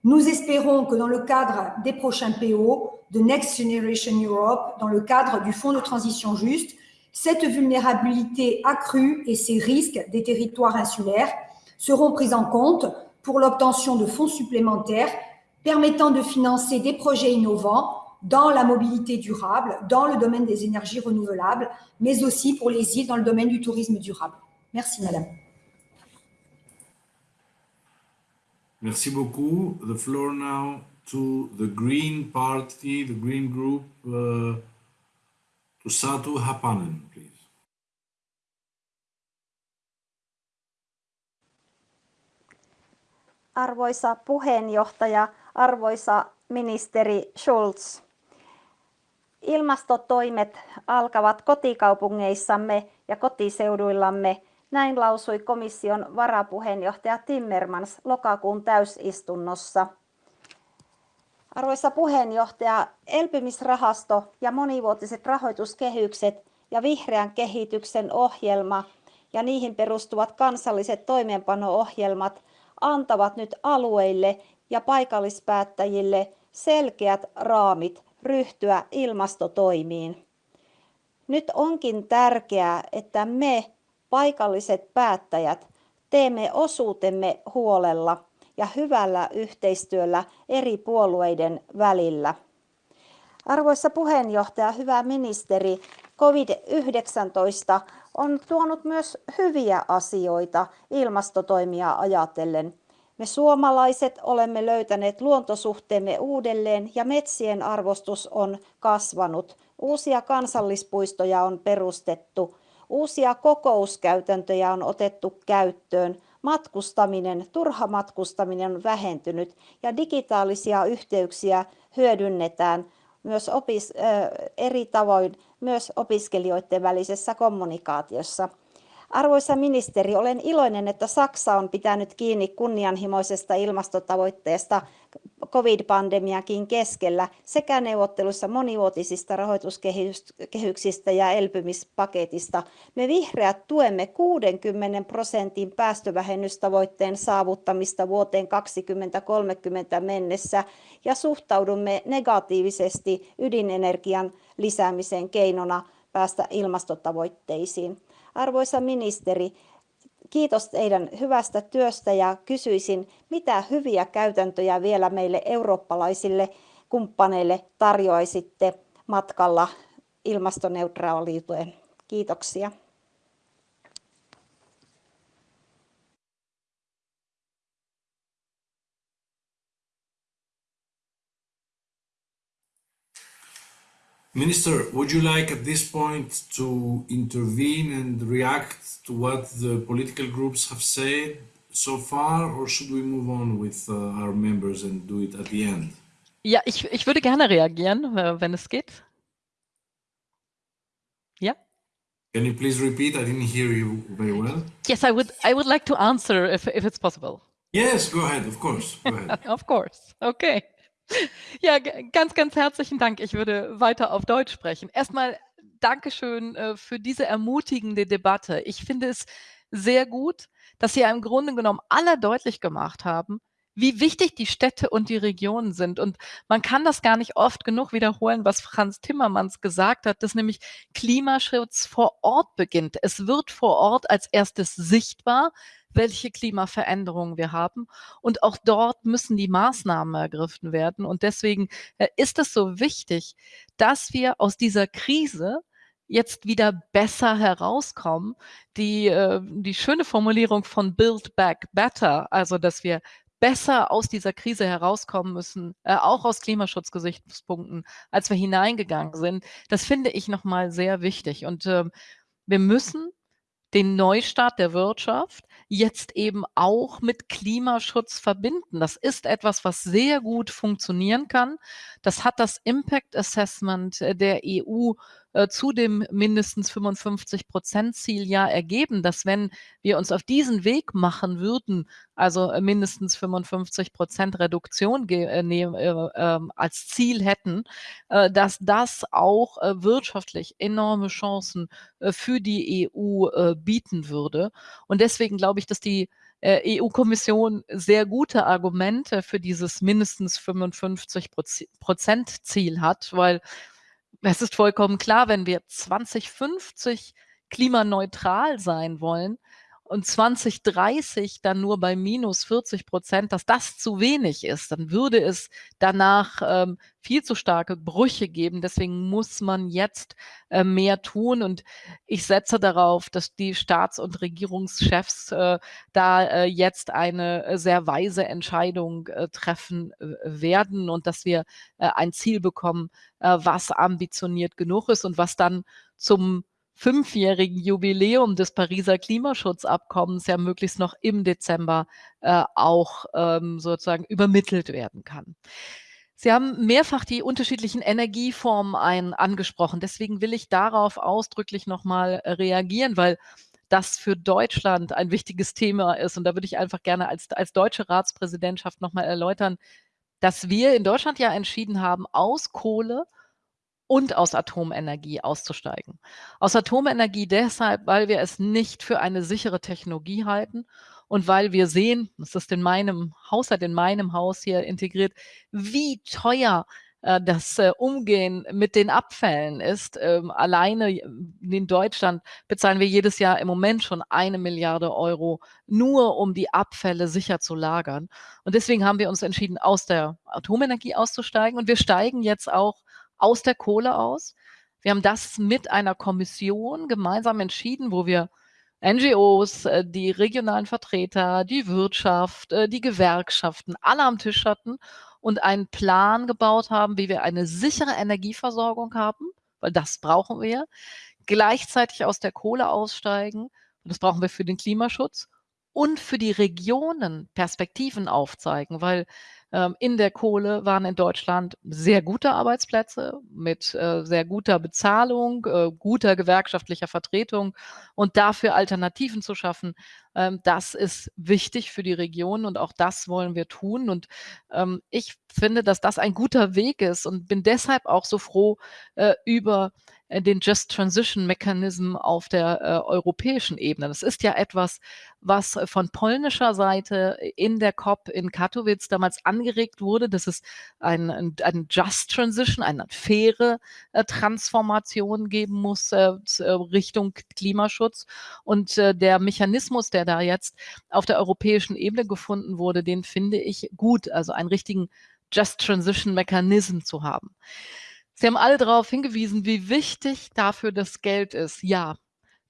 nous espérons que dans le cadre des prochains PO de Next Generation Europe, dans le cadre du Fonds de transition juste, cette vulnérabilité accrue et ces risques des territoires insulaires seront pris en compte pour l'obtention de fonds supplémentaires permettant de financer des projets innovants dans la mobilité durable, dans le domaine des énergies renouvelables, mais aussi pour les îles dans le domaine du tourisme durable. Merci, Madame. Merci beaucoup. The floor now to the Green Party, the Green Group, uh, to Satu Hapanen, please. Arvoisa puheenjohtaja, arvoisa ministeri Schulz. Ilmastotoimet alkavat kotikaupungeissamme ja kotiseuduillamme, näin lausui komission varapuheenjohtaja Timmermans lokakuun täysistunnossa. Arvoisa puheenjohtaja, elpymisrahasto ja monivuotiset rahoituskehykset ja vihreän kehityksen ohjelma ja niihin perustuvat kansalliset toimeenpano-ohjelmat antavat nyt alueille ja paikallispäättäjille selkeät raamit ryhtyä ilmastotoimiin. Nyt onkin tärkeää, että me paikalliset päättäjät teemme osuutemme huolella ja hyvällä yhteistyöllä eri puolueiden välillä. Arvoisa puheenjohtaja, hyvä ministeri, COVID-19 on tuonut myös hyviä asioita ilmastotoimia ajatellen. Me suomalaiset olemme löytäneet luontosuhteemme uudelleen ja metsien arvostus on kasvanut. Uusia kansallispuistoja on perustettu. Uusia kokouskäytäntöjä on otettu käyttöön. Matkustaminen, turha matkustaminen on vähentynyt ja digitaalisia yhteyksiä hyödynnetään myös opis, eri tavoin myös opiskelijoiden välisessä kommunikaatiossa. Arvoisa ministeri, olen iloinen, että Saksa on pitänyt kiinni kunnianhimoisesta ilmastotavoitteesta covid-pandemiakin keskellä sekä neuvottelussa monivuotisista rahoituskehyksistä ja elpymispaketista. Me vihreät tuemme 60 prosentin päästövähennystavoitteen saavuttamista vuoteen 2030 mennessä ja suhtaudumme negatiivisesti ydinenergian lisäämiseen keinona päästä ilmastotavoitteisiin. Arvoisa ministeri, kiitos teidän hyvästä työstä ja kysyisin, mitä hyviä käytäntöjä vielä meille eurooppalaisille kumppaneille tarjoaisitte matkalla ilmastoneutraaliuteen? Kiitoksia. Minister, would you like at this point to intervene and react to what the political groups have said so far, or should we move on with uh, our members and do it at the end? Ja, ich, ich würde gerne reagieren, äh, wenn es geht. Ja? Can you please repeat? I didn't hear you very well. Yes, I would I would like to answer if if it's possible. Yes, go ahead, of course. Go ahead. of course. Okay. Ja, ganz, ganz herzlichen Dank. Ich würde weiter auf Deutsch sprechen. Erstmal Dankeschön äh, für diese ermutigende Debatte. Ich finde es sehr gut, dass Sie im Grunde genommen alle deutlich gemacht haben, wie wichtig die Städte und die Regionen sind. Und man kann das gar nicht oft genug wiederholen, was Franz Timmermans gesagt hat, dass nämlich Klimaschutz vor Ort beginnt. Es wird vor Ort als erstes sichtbar, welche Klimaveränderungen wir haben. Und auch dort müssen die Maßnahmen ergriffen werden. Und deswegen äh, ist es so wichtig, dass wir aus dieser Krise jetzt wieder besser herauskommen. Die, äh, die schöne Formulierung von Build Back Better, also dass wir besser aus dieser Krise herauskommen müssen, äh, auch aus Klimaschutzgesichtspunkten, als wir hineingegangen sind. Das finde ich nochmal sehr wichtig. Und äh, wir müssen den Neustart der Wirtschaft jetzt eben auch mit Klimaschutz verbinden. Das ist etwas, was sehr gut funktionieren kann. Das hat das Impact Assessment äh, der EU äh, zu dem mindestens 55 Prozent Ziel ja ergeben, dass wenn wir uns auf diesen Weg machen würden, also mindestens 55 Prozent Reduktion äh, äh, äh, als Ziel hätten, äh, dass das auch äh, wirtschaftlich enorme Chancen für die EU bieten würde. Und deswegen glaube ich, dass die EU-Kommission sehr gute Argumente für dieses mindestens 55 Prozent Ziel hat, weil es ist vollkommen klar, wenn wir 2050 klimaneutral sein wollen, und 2030 dann nur bei minus 40 Prozent, dass das zu wenig ist, dann würde es danach ähm, viel zu starke Brüche geben. Deswegen muss man jetzt äh, mehr tun. Und ich setze darauf, dass die Staats- und Regierungschefs äh, da äh, jetzt eine äh, sehr weise Entscheidung äh, treffen äh, werden und dass wir ein Ziel bekommen, was ambitioniert genug ist und was dann zum fünfjährigen Jubiläum des Pariser Klimaschutzabkommens ja möglichst noch im Dezember äh, auch ähm, sozusagen übermittelt werden kann. Sie haben mehrfach die unterschiedlichen Energieformen ein, angesprochen. Deswegen will ich darauf ausdrücklich nochmal reagieren, weil das für Deutschland ein wichtiges Thema ist. Und da würde ich einfach gerne als, als deutsche Ratspräsidentschaft nochmal erläutern, dass wir in Deutschland ja entschieden haben, aus Kohle und aus Atomenergie auszusteigen. Aus Atomenergie deshalb, weil wir es nicht für eine sichere Technologie halten und weil wir sehen, das ist in meinem Haushalt, in meinem Haus hier integriert, wie teuer äh, das äh, Umgehen mit den Abfällen ist. Ähm, alleine in Deutschland bezahlen wir jedes Jahr im Moment schon eine Milliarde Euro, nur um die Abfälle sicher zu lagern. Und deswegen haben wir uns entschieden, aus der Atomenergie auszusteigen. Und wir steigen jetzt auch aus der Kohle aus. Wir haben das mit einer Kommission gemeinsam entschieden, wo wir NGOs, äh, die regionalen Vertreter, die Wirtschaft, äh, die Gewerkschaften alle am Tisch hatten und einen Plan gebaut haben, wie wir eine sichere Energieversorgung haben, weil das brauchen wir, gleichzeitig aus der Kohle aussteigen, und das brauchen wir für den Klimaschutz und für die Regionen Perspektiven aufzeigen, weil in der Kohle waren in Deutschland sehr gute Arbeitsplätze mit äh, sehr guter Bezahlung, äh, guter gewerkschaftlicher Vertretung und dafür Alternativen zu schaffen, ähm, das ist wichtig für die Region und auch das wollen wir tun. Und ähm, ich finde, dass das ein guter Weg ist und bin deshalb auch so froh äh, über äh, den Just Transition Mechanism auf der äh, europäischen Ebene. Das ist ja etwas, was äh, von polnischer Seite in der COP in Katowice damals angeregt wurde, dass es ein, ein, ein Just Transition, eine faire äh, Transformation geben muss äh Richtung Klimaschutz. Und der Mechanismus, der da jetzt auf der europäischen Ebene gefunden wurde, den finde ich gut, also einen richtigen Just Transition Mechanism zu haben. Sie haben alle darauf hingewiesen, wie wichtig dafür das Geld ist. Ja,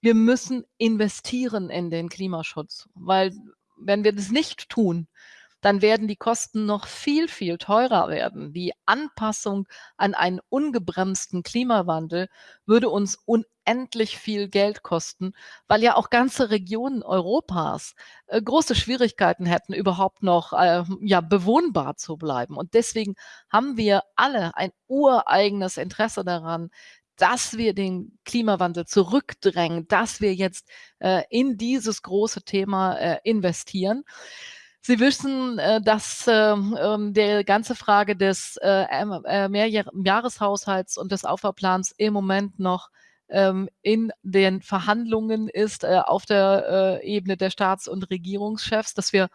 wir müssen investieren in den Klimaschutz, weil wenn wir das nicht tun, dann werden die Kosten noch viel, viel teurer werden. Die Anpassung an einen ungebremsten Klimawandel würde uns unendlich viel Geld kosten, weil ja auch ganze Regionen Europas äh, große Schwierigkeiten hätten, überhaupt noch äh, ja, bewohnbar zu bleiben. Und deswegen haben wir alle ein ureigenes Interesse daran, dass wir den Klimawandel zurückdrängen, dass wir jetzt äh, in dieses große Thema äh, investieren. Sie wissen, äh, dass ähm, ähm, der ganze Frage des äh, äh, Mehrjahreshaushalts und des Aufbauplans im Moment noch ähm, in den Verhandlungen ist auf der Ebene der Staats- und Regierungschefs, dass wir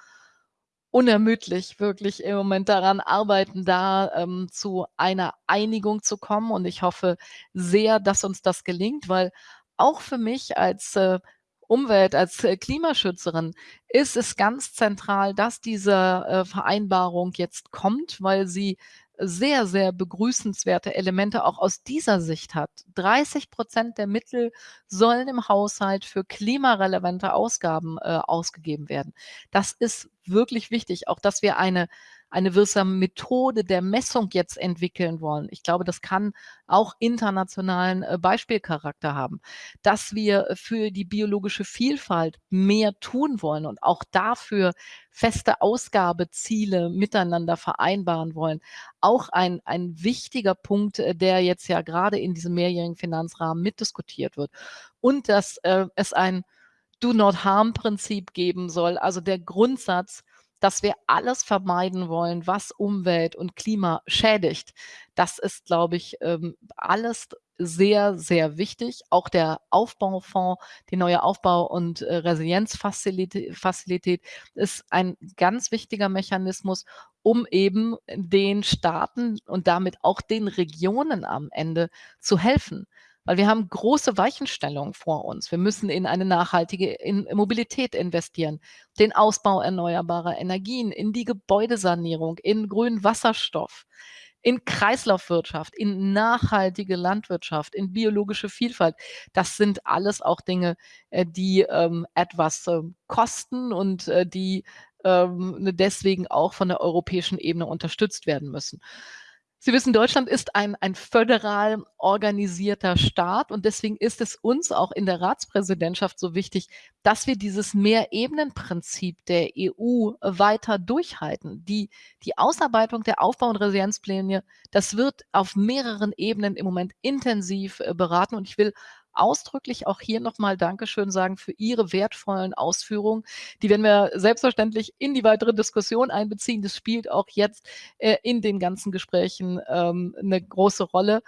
unermüdlich wirklich im Moment daran arbeiten, da ähm, zu einer Einigung zu kommen. Und ich hoffe sehr, dass uns das gelingt, weil auch für mich als äh, Umwelt, als äh, Klimaschützerin ist es ganz zentral, dass diese äh, Vereinbarung jetzt kommt, weil sie sehr, sehr begrüßenswerte Elemente auch aus dieser Sicht hat. 30 Prozent der Mittel sollen im Haushalt für klimarelevante Ausgaben äh, ausgegeben werden. Das ist wirklich wichtig, auch dass wir eine eine wirksame Methode der Messung jetzt entwickeln wollen. Ich glaube, das kann auch internationalen äh, Beispielcharakter haben, dass wir für die biologische Vielfalt mehr tun wollen und auch dafür feste Ausgabeziele miteinander vereinbaren wollen. Auch ein, ein wichtiger Punkt, äh, der jetzt ja gerade in diesem mehrjährigen Finanzrahmen mitdiskutiert wird. Und dass äh, es ein Do-not-harm-Prinzip geben soll, also der Grundsatz, dass wir alles vermeiden wollen, was Umwelt und Klima schädigt. Das ist, glaube ich, ähm, alles sehr, sehr wichtig. Auch der Aufbaufonds, die neue Aufbau- und äh, Resilienzfazilität ist ein ganz wichtiger Mechanismus, um eben den Staaten und damit auch den Regionen am Ende zu helfen weil wir haben große Weichenstellungen vor uns. Wir müssen in eine nachhaltige in Mobilität investieren, den Ausbau erneuerbarer Energien, in die Gebäudesanierung, in grünen Wasserstoff, in Kreislaufwirtschaft, in nachhaltige Landwirtschaft, in biologische Vielfalt. Das sind alles auch Dinge, äh, die ähm, etwas äh, kosten und äh, die ähm, deswegen auch von der europäischen Ebene unterstützt werden müssen. Sie wissen, Deutschland ist ein, ein föderal organisierter Staat und deswegen ist es uns auch in der Ratspräsidentschaft so wichtig, dass wir dieses Mehrebenenprinzip der EU weiter durchhalten. Die, die Ausarbeitung der Aufbau- und Resilienzpläne, das wird auf mehreren Ebenen im Moment intensiv äh, beraten und ich will ausdrücklich auch hier nochmal Dankeschön sagen für Ihre wertvollen Ausführungen. Die werden wir selbstverständlich in die weitere Diskussion einbeziehen. Das spielt auch jetzt äh, in den ganzen Gesprächen ähm, eine große Rolle.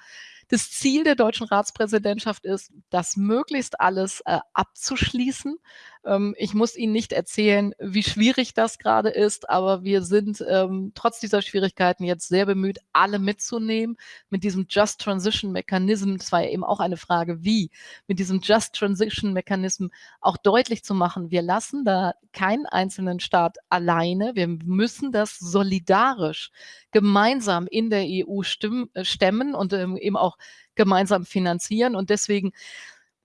Das Ziel der deutschen Ratspräsidentschaft ist, das möglichst alles äh, abzuschließen. Ähm, ich muss Ihnen nicht erzählen, wie schwierig das gerade ist, aber wir sind ähm, trotz dieser Schwierigkeiten jetzt sehr bemüht, alle mitzunehmen mit diesem Just Transition Mechanism. Das war ja eben auch eine Frage, wie mit diesem Just Transition Mechanism auch deutlich zu machen, wir lassen da keinen einzelnen Staat alleine. Wir müssen das solidarisch gemeinsam in der EU äh, stemmen und ähm, eben auch gemeinsam finanzieren. Und deswegen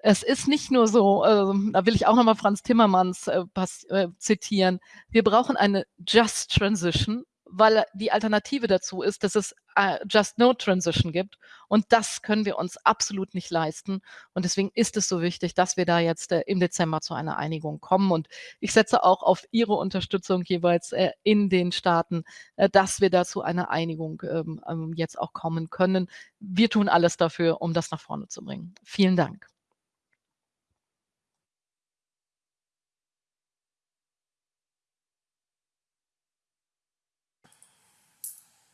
es ist nicht nur so, äh, da will ich auch nochmal Franz Timmermans äh, äh, zitieren, wir brauchen eine Just Transition, weil die Alternative dazu ist, dass es äh, Just No Transition gibt. Und das können wir uns absolut nicht leisten. Und deswegen ist es so wichtig, dass wir da jetzt äh, im Dezember zu einer Einigung kommen. Und ich setze auch auf Ihre Unterstützung jeweils äh, in den Staaten, dass wir da zu einer Einigung ähm, ähm, jetzt auch kommen können. Wir tun alles dafür, um das nach vorne zu bringen. Vielen Dank.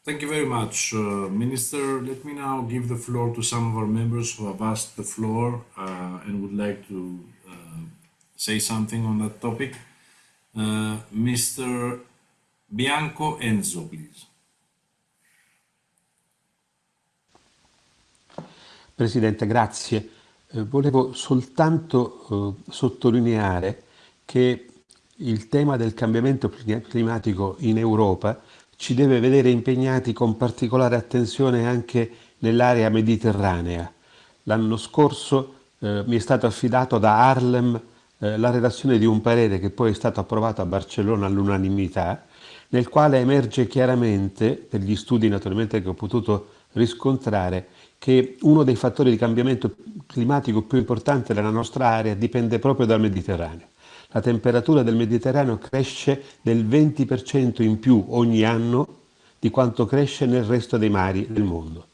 Thank you very much, uh, Minister. Let me now give the floor to some of our members who have asked the floor uh, and would like to uh, say something on that topic. Uh, Mr. Bianco Enzo, please. Presidente, grazie. Eh, volevo soltanto eh, sottolineare che il tema del cambiamento climatico in Europa ci deve vedere impegnati con particolare attenzione anche nell'area mediterranea. L'anno scorso eh, mi è stato affidato da Harlem eh, la redazione di un parere che poi è stato approvato a Barcellona all'unanimità, nel quale emerge chiaramente, per gli studi naturalmente che ho potuto riscontrare, che uno dei fattori di cambiamento climatico più importanti della nostra area dipende proprio dal Mediterraneo. La temperatura del Mediterraneo cresce del 20% in più ogni anno di quanto cresce nel resto dei mari del mondo.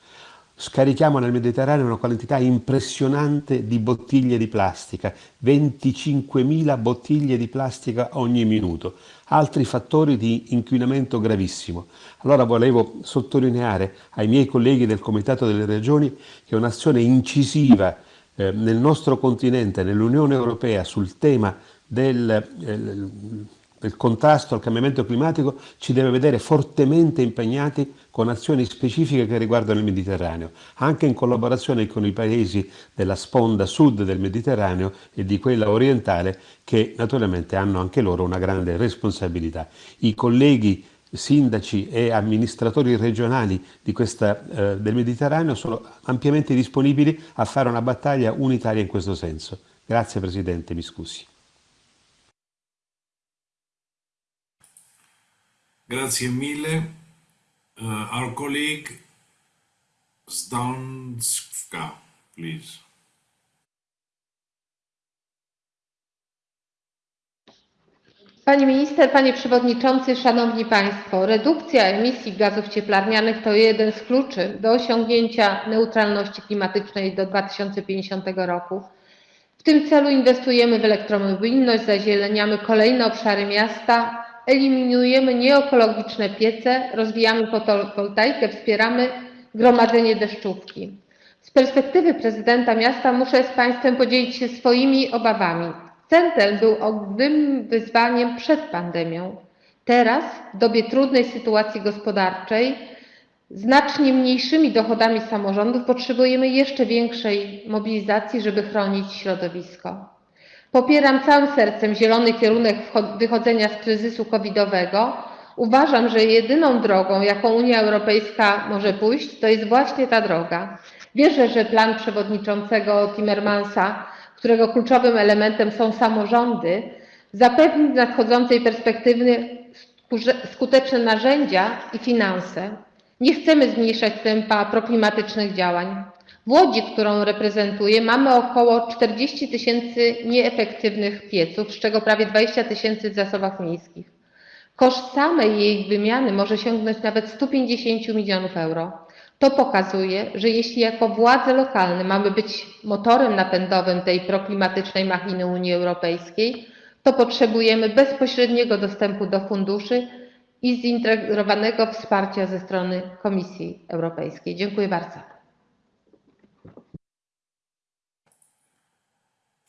Scarichiamo nel Mediterraneo una quantità impressionante di bottiglie di plastica, 25.000 bottiglie di plastica ogni minuto, altri fattori di inquinamento gravissimo. Allora volevo sottolineare ai miei colleghi del Comitato delle Regioni che un'azione incisiva eh, nel nostro continente, nell'Unione Europea, sul tema del, del contrasto al cambiamento climatico ci deve vedere fortemente impegnati con azioni specifiche che riguardano il Mediterraneo, anche in collaborazione con i paesi della sponda sud del Mediterraneo e di quella orientale che naturalmente hanno anche loro una grande responsabilità. I colleghi sindaci e amministratori regionali questa, eh, del Mediterraneo sono ampiamente disponibili a fare una battaglia unitaria in questo senso. Grazie Presidente, mi scusi. Grazie mille. Uh, our colleague Zdanska, please. Pani minister, panie przewodniczący, szanowni państwo, redukcja emisji gazów cieplarnianych to jeden z kluczy do osiągnięcia neutralności klimatycznej do 2050 roku. W tym celu inwestujemy w elektromobilność, zazieleniamy kolejne obszary miasta, eliminujemy nieekologiczne piece, rozwijamy fotowoltaikę, wspieramy gromadzenie deszczówki. Z perspektywy prezydenta miasta muszę z Państwem podzielić się swoimi obawami. Centel był ogromnym wyzwaniem przed pandemią. Teraz, w dobie trudnej sytuacji gospodarczej, znacznie mniejszymi dochodami samorządów potrzebujemy jeszcze większej mobilizacji, żeby chronić środowisko. Popieram całym sercem zielony kierunek wychodzenia z kryzysu covidowego. Uważam, że jedyną drogą, jaką Unia Europejska może pójść, to jest właśnie ta droga. Wierzę, że plan przewodniczącego Timmermansa, którego kluczowym elementem są samorządy, zapewni w nadchodzącej perspektywie skuteczne narzędzia i finanse. Nie chcemy zmniejszać tempa proklimatycznych działań. W Łodzi, którą reprezentuję, mamy około 40 tysięcy nieefektywnych pieców, z czego prawie 20 tysięcy w zasobach miejskich. Koszt samej jej wymiany może sięgnąć nawet 150 milionów euro. To pokazuje, że jeśli jako władze lokalne mamy być motorem napędowym tej proklimatycznej machiny Unii Europejskiej, to potrzebujemy bezpośredniego dostępu do funduszy i zintegrowanego wsparcia ze strony Komisji Europejskiej. Dziękuję bardzo.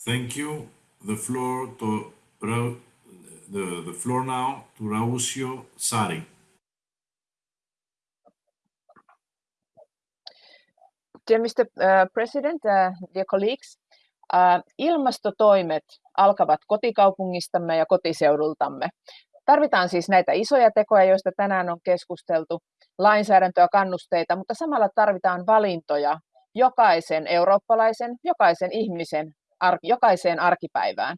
Thank you. The floor to the, the floor now to Rausio Sari. Dear Mr. Uh, President, uh, dear colleagues, uh, ilmastotoimet alkavat kotikaupungistamme ja kotiseudultamme. Tarvitaan siis näitä isoja tekoja, joista tänään on keskusteltu, lainsäädäntöä, kannusteita, mutta samalla tarvitaan valintoja jokaisen eurooppalaisen, jokaisen ihmisen arki, jokaiseen arkipäivään.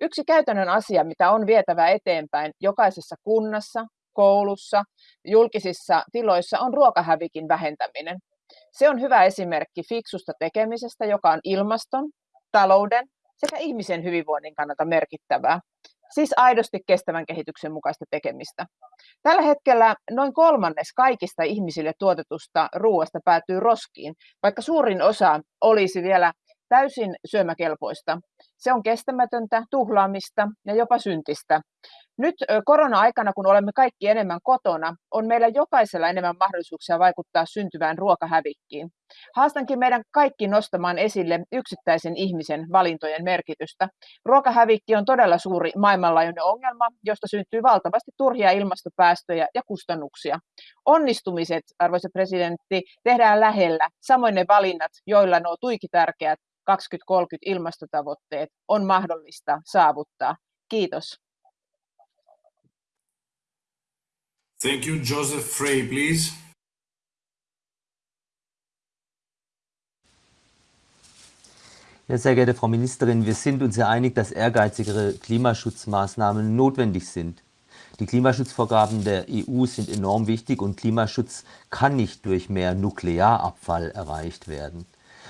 Yksi käytännön asia, mitä on vietävä eteenpäin jokaisessa kunnassa, koulussa, julkisissa tiloissa, on ruokahävikin vähentäminen. Se on hyvä esimerkki fiksusta tekemisestä, joka on ilmaston, talouden sekä ihmisen hyvinvoinnin kannalta merkittävää. Siis aidosti kestävän kehityksen mukaista tekemistä. Tällä hetkellä noin kolmannes kaikista ihmisille tuotetusta ruoasta päätyy roskiin, vaikka suurin osa olisi vielä täysin syömäkelpoista. Se on kestämätöntä, tuhlaamista ja jopa syntistä. Nyt korona-aikana, kun olemme kaikki enemmän kotona, on meillä jokaisella enemmän mahdollisuuksia vaikuttaa syntyvään ruokahävikkiin. Haastankin meidän kaikki nostamaan esille yksittäisen ihmisen valintojen merkitystä. Ruokahävikki on todella suuri maailmanlaajuinen ongelma, josta syntyy valtavasti turhia ilmastopäästöjä ja kustannuksia. Onnistumiset, arvoisa presidentti, tehdään lähellä, samoin ne valinnat, joilla nuo tuiki tärkeät 2030 ilmastotavoitteet on mahdollista saavuttaa. Kiitos. Thank you. Joseph Frey, please. Ja, sehr geehrte Frau Ministerin, wir sind uns ja einig, dass ehrgeizigere Klimaschutzmaßnahmen notwendig sind. Die Klimaschutzvorgaben der EU sind enorm wichtig und Klimaschutz kann nicht durch mehr Nuklearabfall erreicht werden.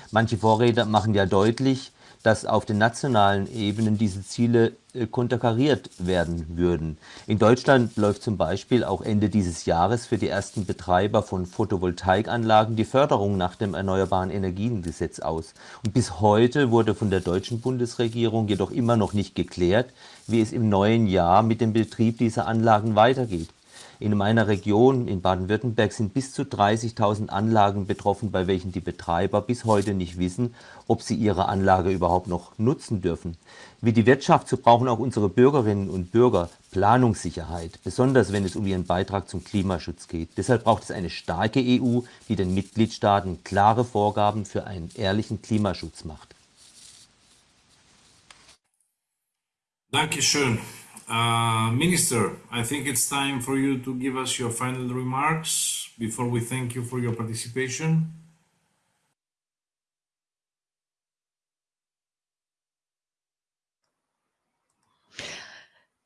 Manche Vorredner machen ja deutlich, dass auf den nationalen Ebenen diese Ziele äh, konterkariert werden würden. In Deutschland läuft zum Beispiel auch Ende dieses Jahres für die ersten Betreiber von Photovoltaikanlagen die Förderung nach dem Erneuerbaren Energiengesetz aus. Und bis heute wurde von der deutschen Bundesregierung jedoch immer noch nicht geklärt, wie es im neuen Jahr mit dem Betrieb dieser Anlagen weitergeht. In meiner Region in Baden-Württemberg sind bis zu 30.000 Anlagen betroffen, bei welchen die Betreiber bis heute nicht wissen, ob sie ihre Anlage überhaupt noch nutzen dürfen. Wie die Wirtschaft, so brauchen auch unsere Bürgerinnen und Bürger Planungssicherheit, besonders wenn es um ihren Beitrag zum Klimaschutz geht. Deshalb braucht es eine starke EU, die den Mitgliedstaaten klare Vorgaben für einen ehrlichen Klimaschutz macht. Dankeschön. Uh, Minister, I think it's time for you to give us your final remarks before we thank you for your participation.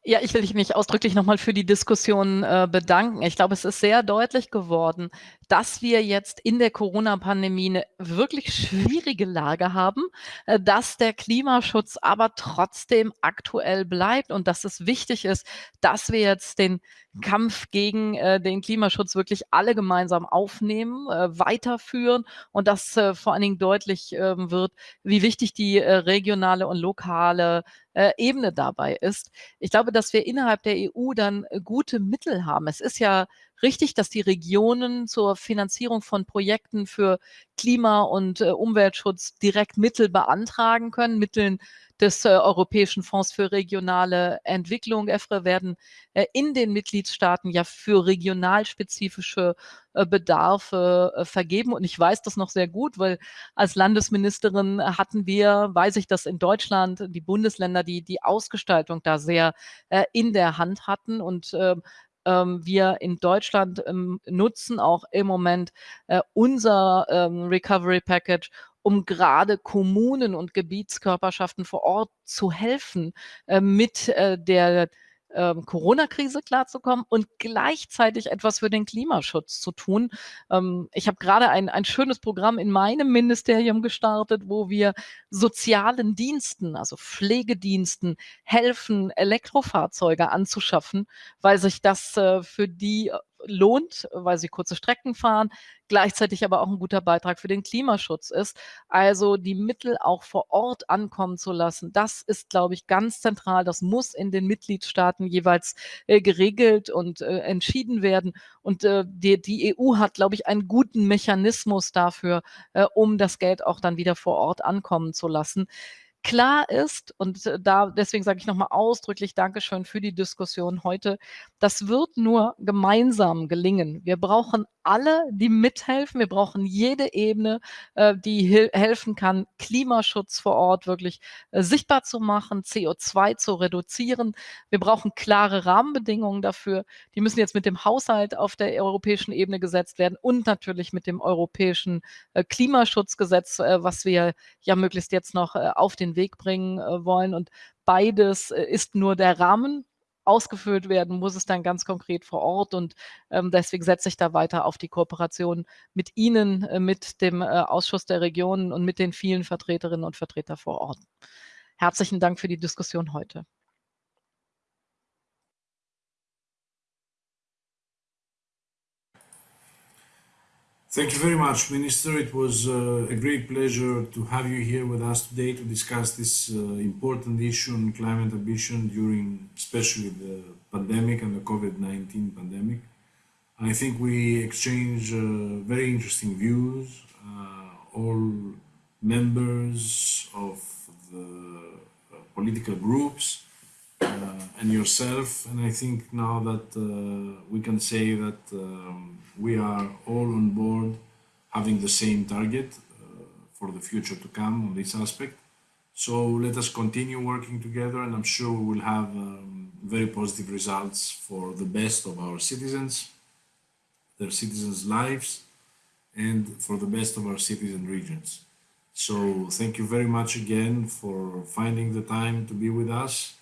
Ja, ich will mich ausdrücklich nochmal für die Diskussion äh, bedanken. Ich glaube, es ist sehr deutlich geworden, dass wir jetzt in der Corona-Pandemie eine wirklich schwierige Lage haben, äh, dass der Klimaschutz aber trotzdem aktuell bleibt und dass es wichtig ist, dass wir jetzt den Kampf gegen äh, den Klimaschutz wirklich alle gemeinsam aufnehmen, äh, weiterführen und dass äh, vor allen Dingen deutlich ähm, wird, wie wichtig die äh, regionale und lokale äh, Ebene dabei ist. Ich glaube, dass wir innerhalb der EU dann äh, gute Mittel haben. Es ist ja richtig, dass die Regionen zur Finanzierung von Projekten für Klima- und Umweltschutz direkt Mittel beantragen können, Mitteln des äh, Europäischen Fonds für regionale Entwicklung, EFRE, werden äh, in den Mitgliedstaaten ja für regionalspezifische äh, Bedarfe äh, vergeben. Und ich weiß das noch sehr gut, weil als Landesministerin hatten wir, weiß ich, dass in Deutschland die Bundesländer die, die Ausgestaltung da sehr äh, in der Hand hatten und ähm, wir in Deutschland ähm, nutzen auch im Moment äh, unser ähm, Recovery Package, um gerade Kommunen und Gebietskörperschaften vor Ort zu helfen, äh, mit äh, der ähm, Corona-Krise klarzukommen und gleichzeitig etwas für den Klimaschutz zu tun. Ähm, ich habe gerade ein, ein schönes Programm in meinem Ministerium gestartet, wo wir sozialen Diensten, also Pflegediensten, helfen, Elektrofahrzeuge anzuschaffen, weil sich das äh, für die lohnt, weil sie kurze Strecken fahren, gleichzeitig aber auch ein guter Beitrag für den Klimaschutz ist. Also die Mittel auch vor Ort ankommen zu lassen, das ist, glaube ich, ganz zentral. Das muss in den Mitgliedstaaten jeweils äh, geregelt und äh, entschieden werden. Und äh, die, die, EU hat, glaube ich, einen guten Mechanismus dafür, äh, um das Geld auch dann wieder vor Ort ankommen zu lassen. Klar ist, und äh, da deswegen sage ich nochmal ausdrücklich Dankeschön für die Diskussion heute, das wird nur gemeinsam gelingen. Wir brauchen alle, die mithelfen. Wir brauchen jede Ebene, äh, die helfen kann, Klimaschutz vor Ort wirklich äh, sichtbar zu machen, CO2 zu reduzieren. Wir brauchen klare Rahmenbedingungen dafür. Die müssen jetzt mit dem Haushalt auf der europäischen Ebene gesetzt werden und natürlich mit dem europäischen Klimaschutzgesetz, was wir ja möglichst jetzt noch auf den Weg bringen wollen. Und beides ist nur der Rahmen ausgefüllt werden, muss es dann ganz konkret vor Ort. Und ähm, deswegen setze ich da weiter auf die Kooperation mit Ihnen, äh, mit dem äh, Ausschuss der Regionen und mit den vielen Vertreterinnen und Vertretern vor Ort. Herzlichen Dank für die Diskussion heute. Thank you very much, Minister. It was uh, a great pleasure to have you here with us today to discuss this uh, important issue on climate ambition during especially the pandemic and the COVID-19 pandemic. I think we exchange uh, very interesting views, uh, all members of the uh, political groups and yourself. And I think now that we can say that um, we are all on board having the same target uh, for the future to come on this aspect. So let us continue working together and I'm sure we will have um, very positive results for the best of our citizens their citizens' lives and for the best of our cities and regions. So thank you very much again for finding the time to be with us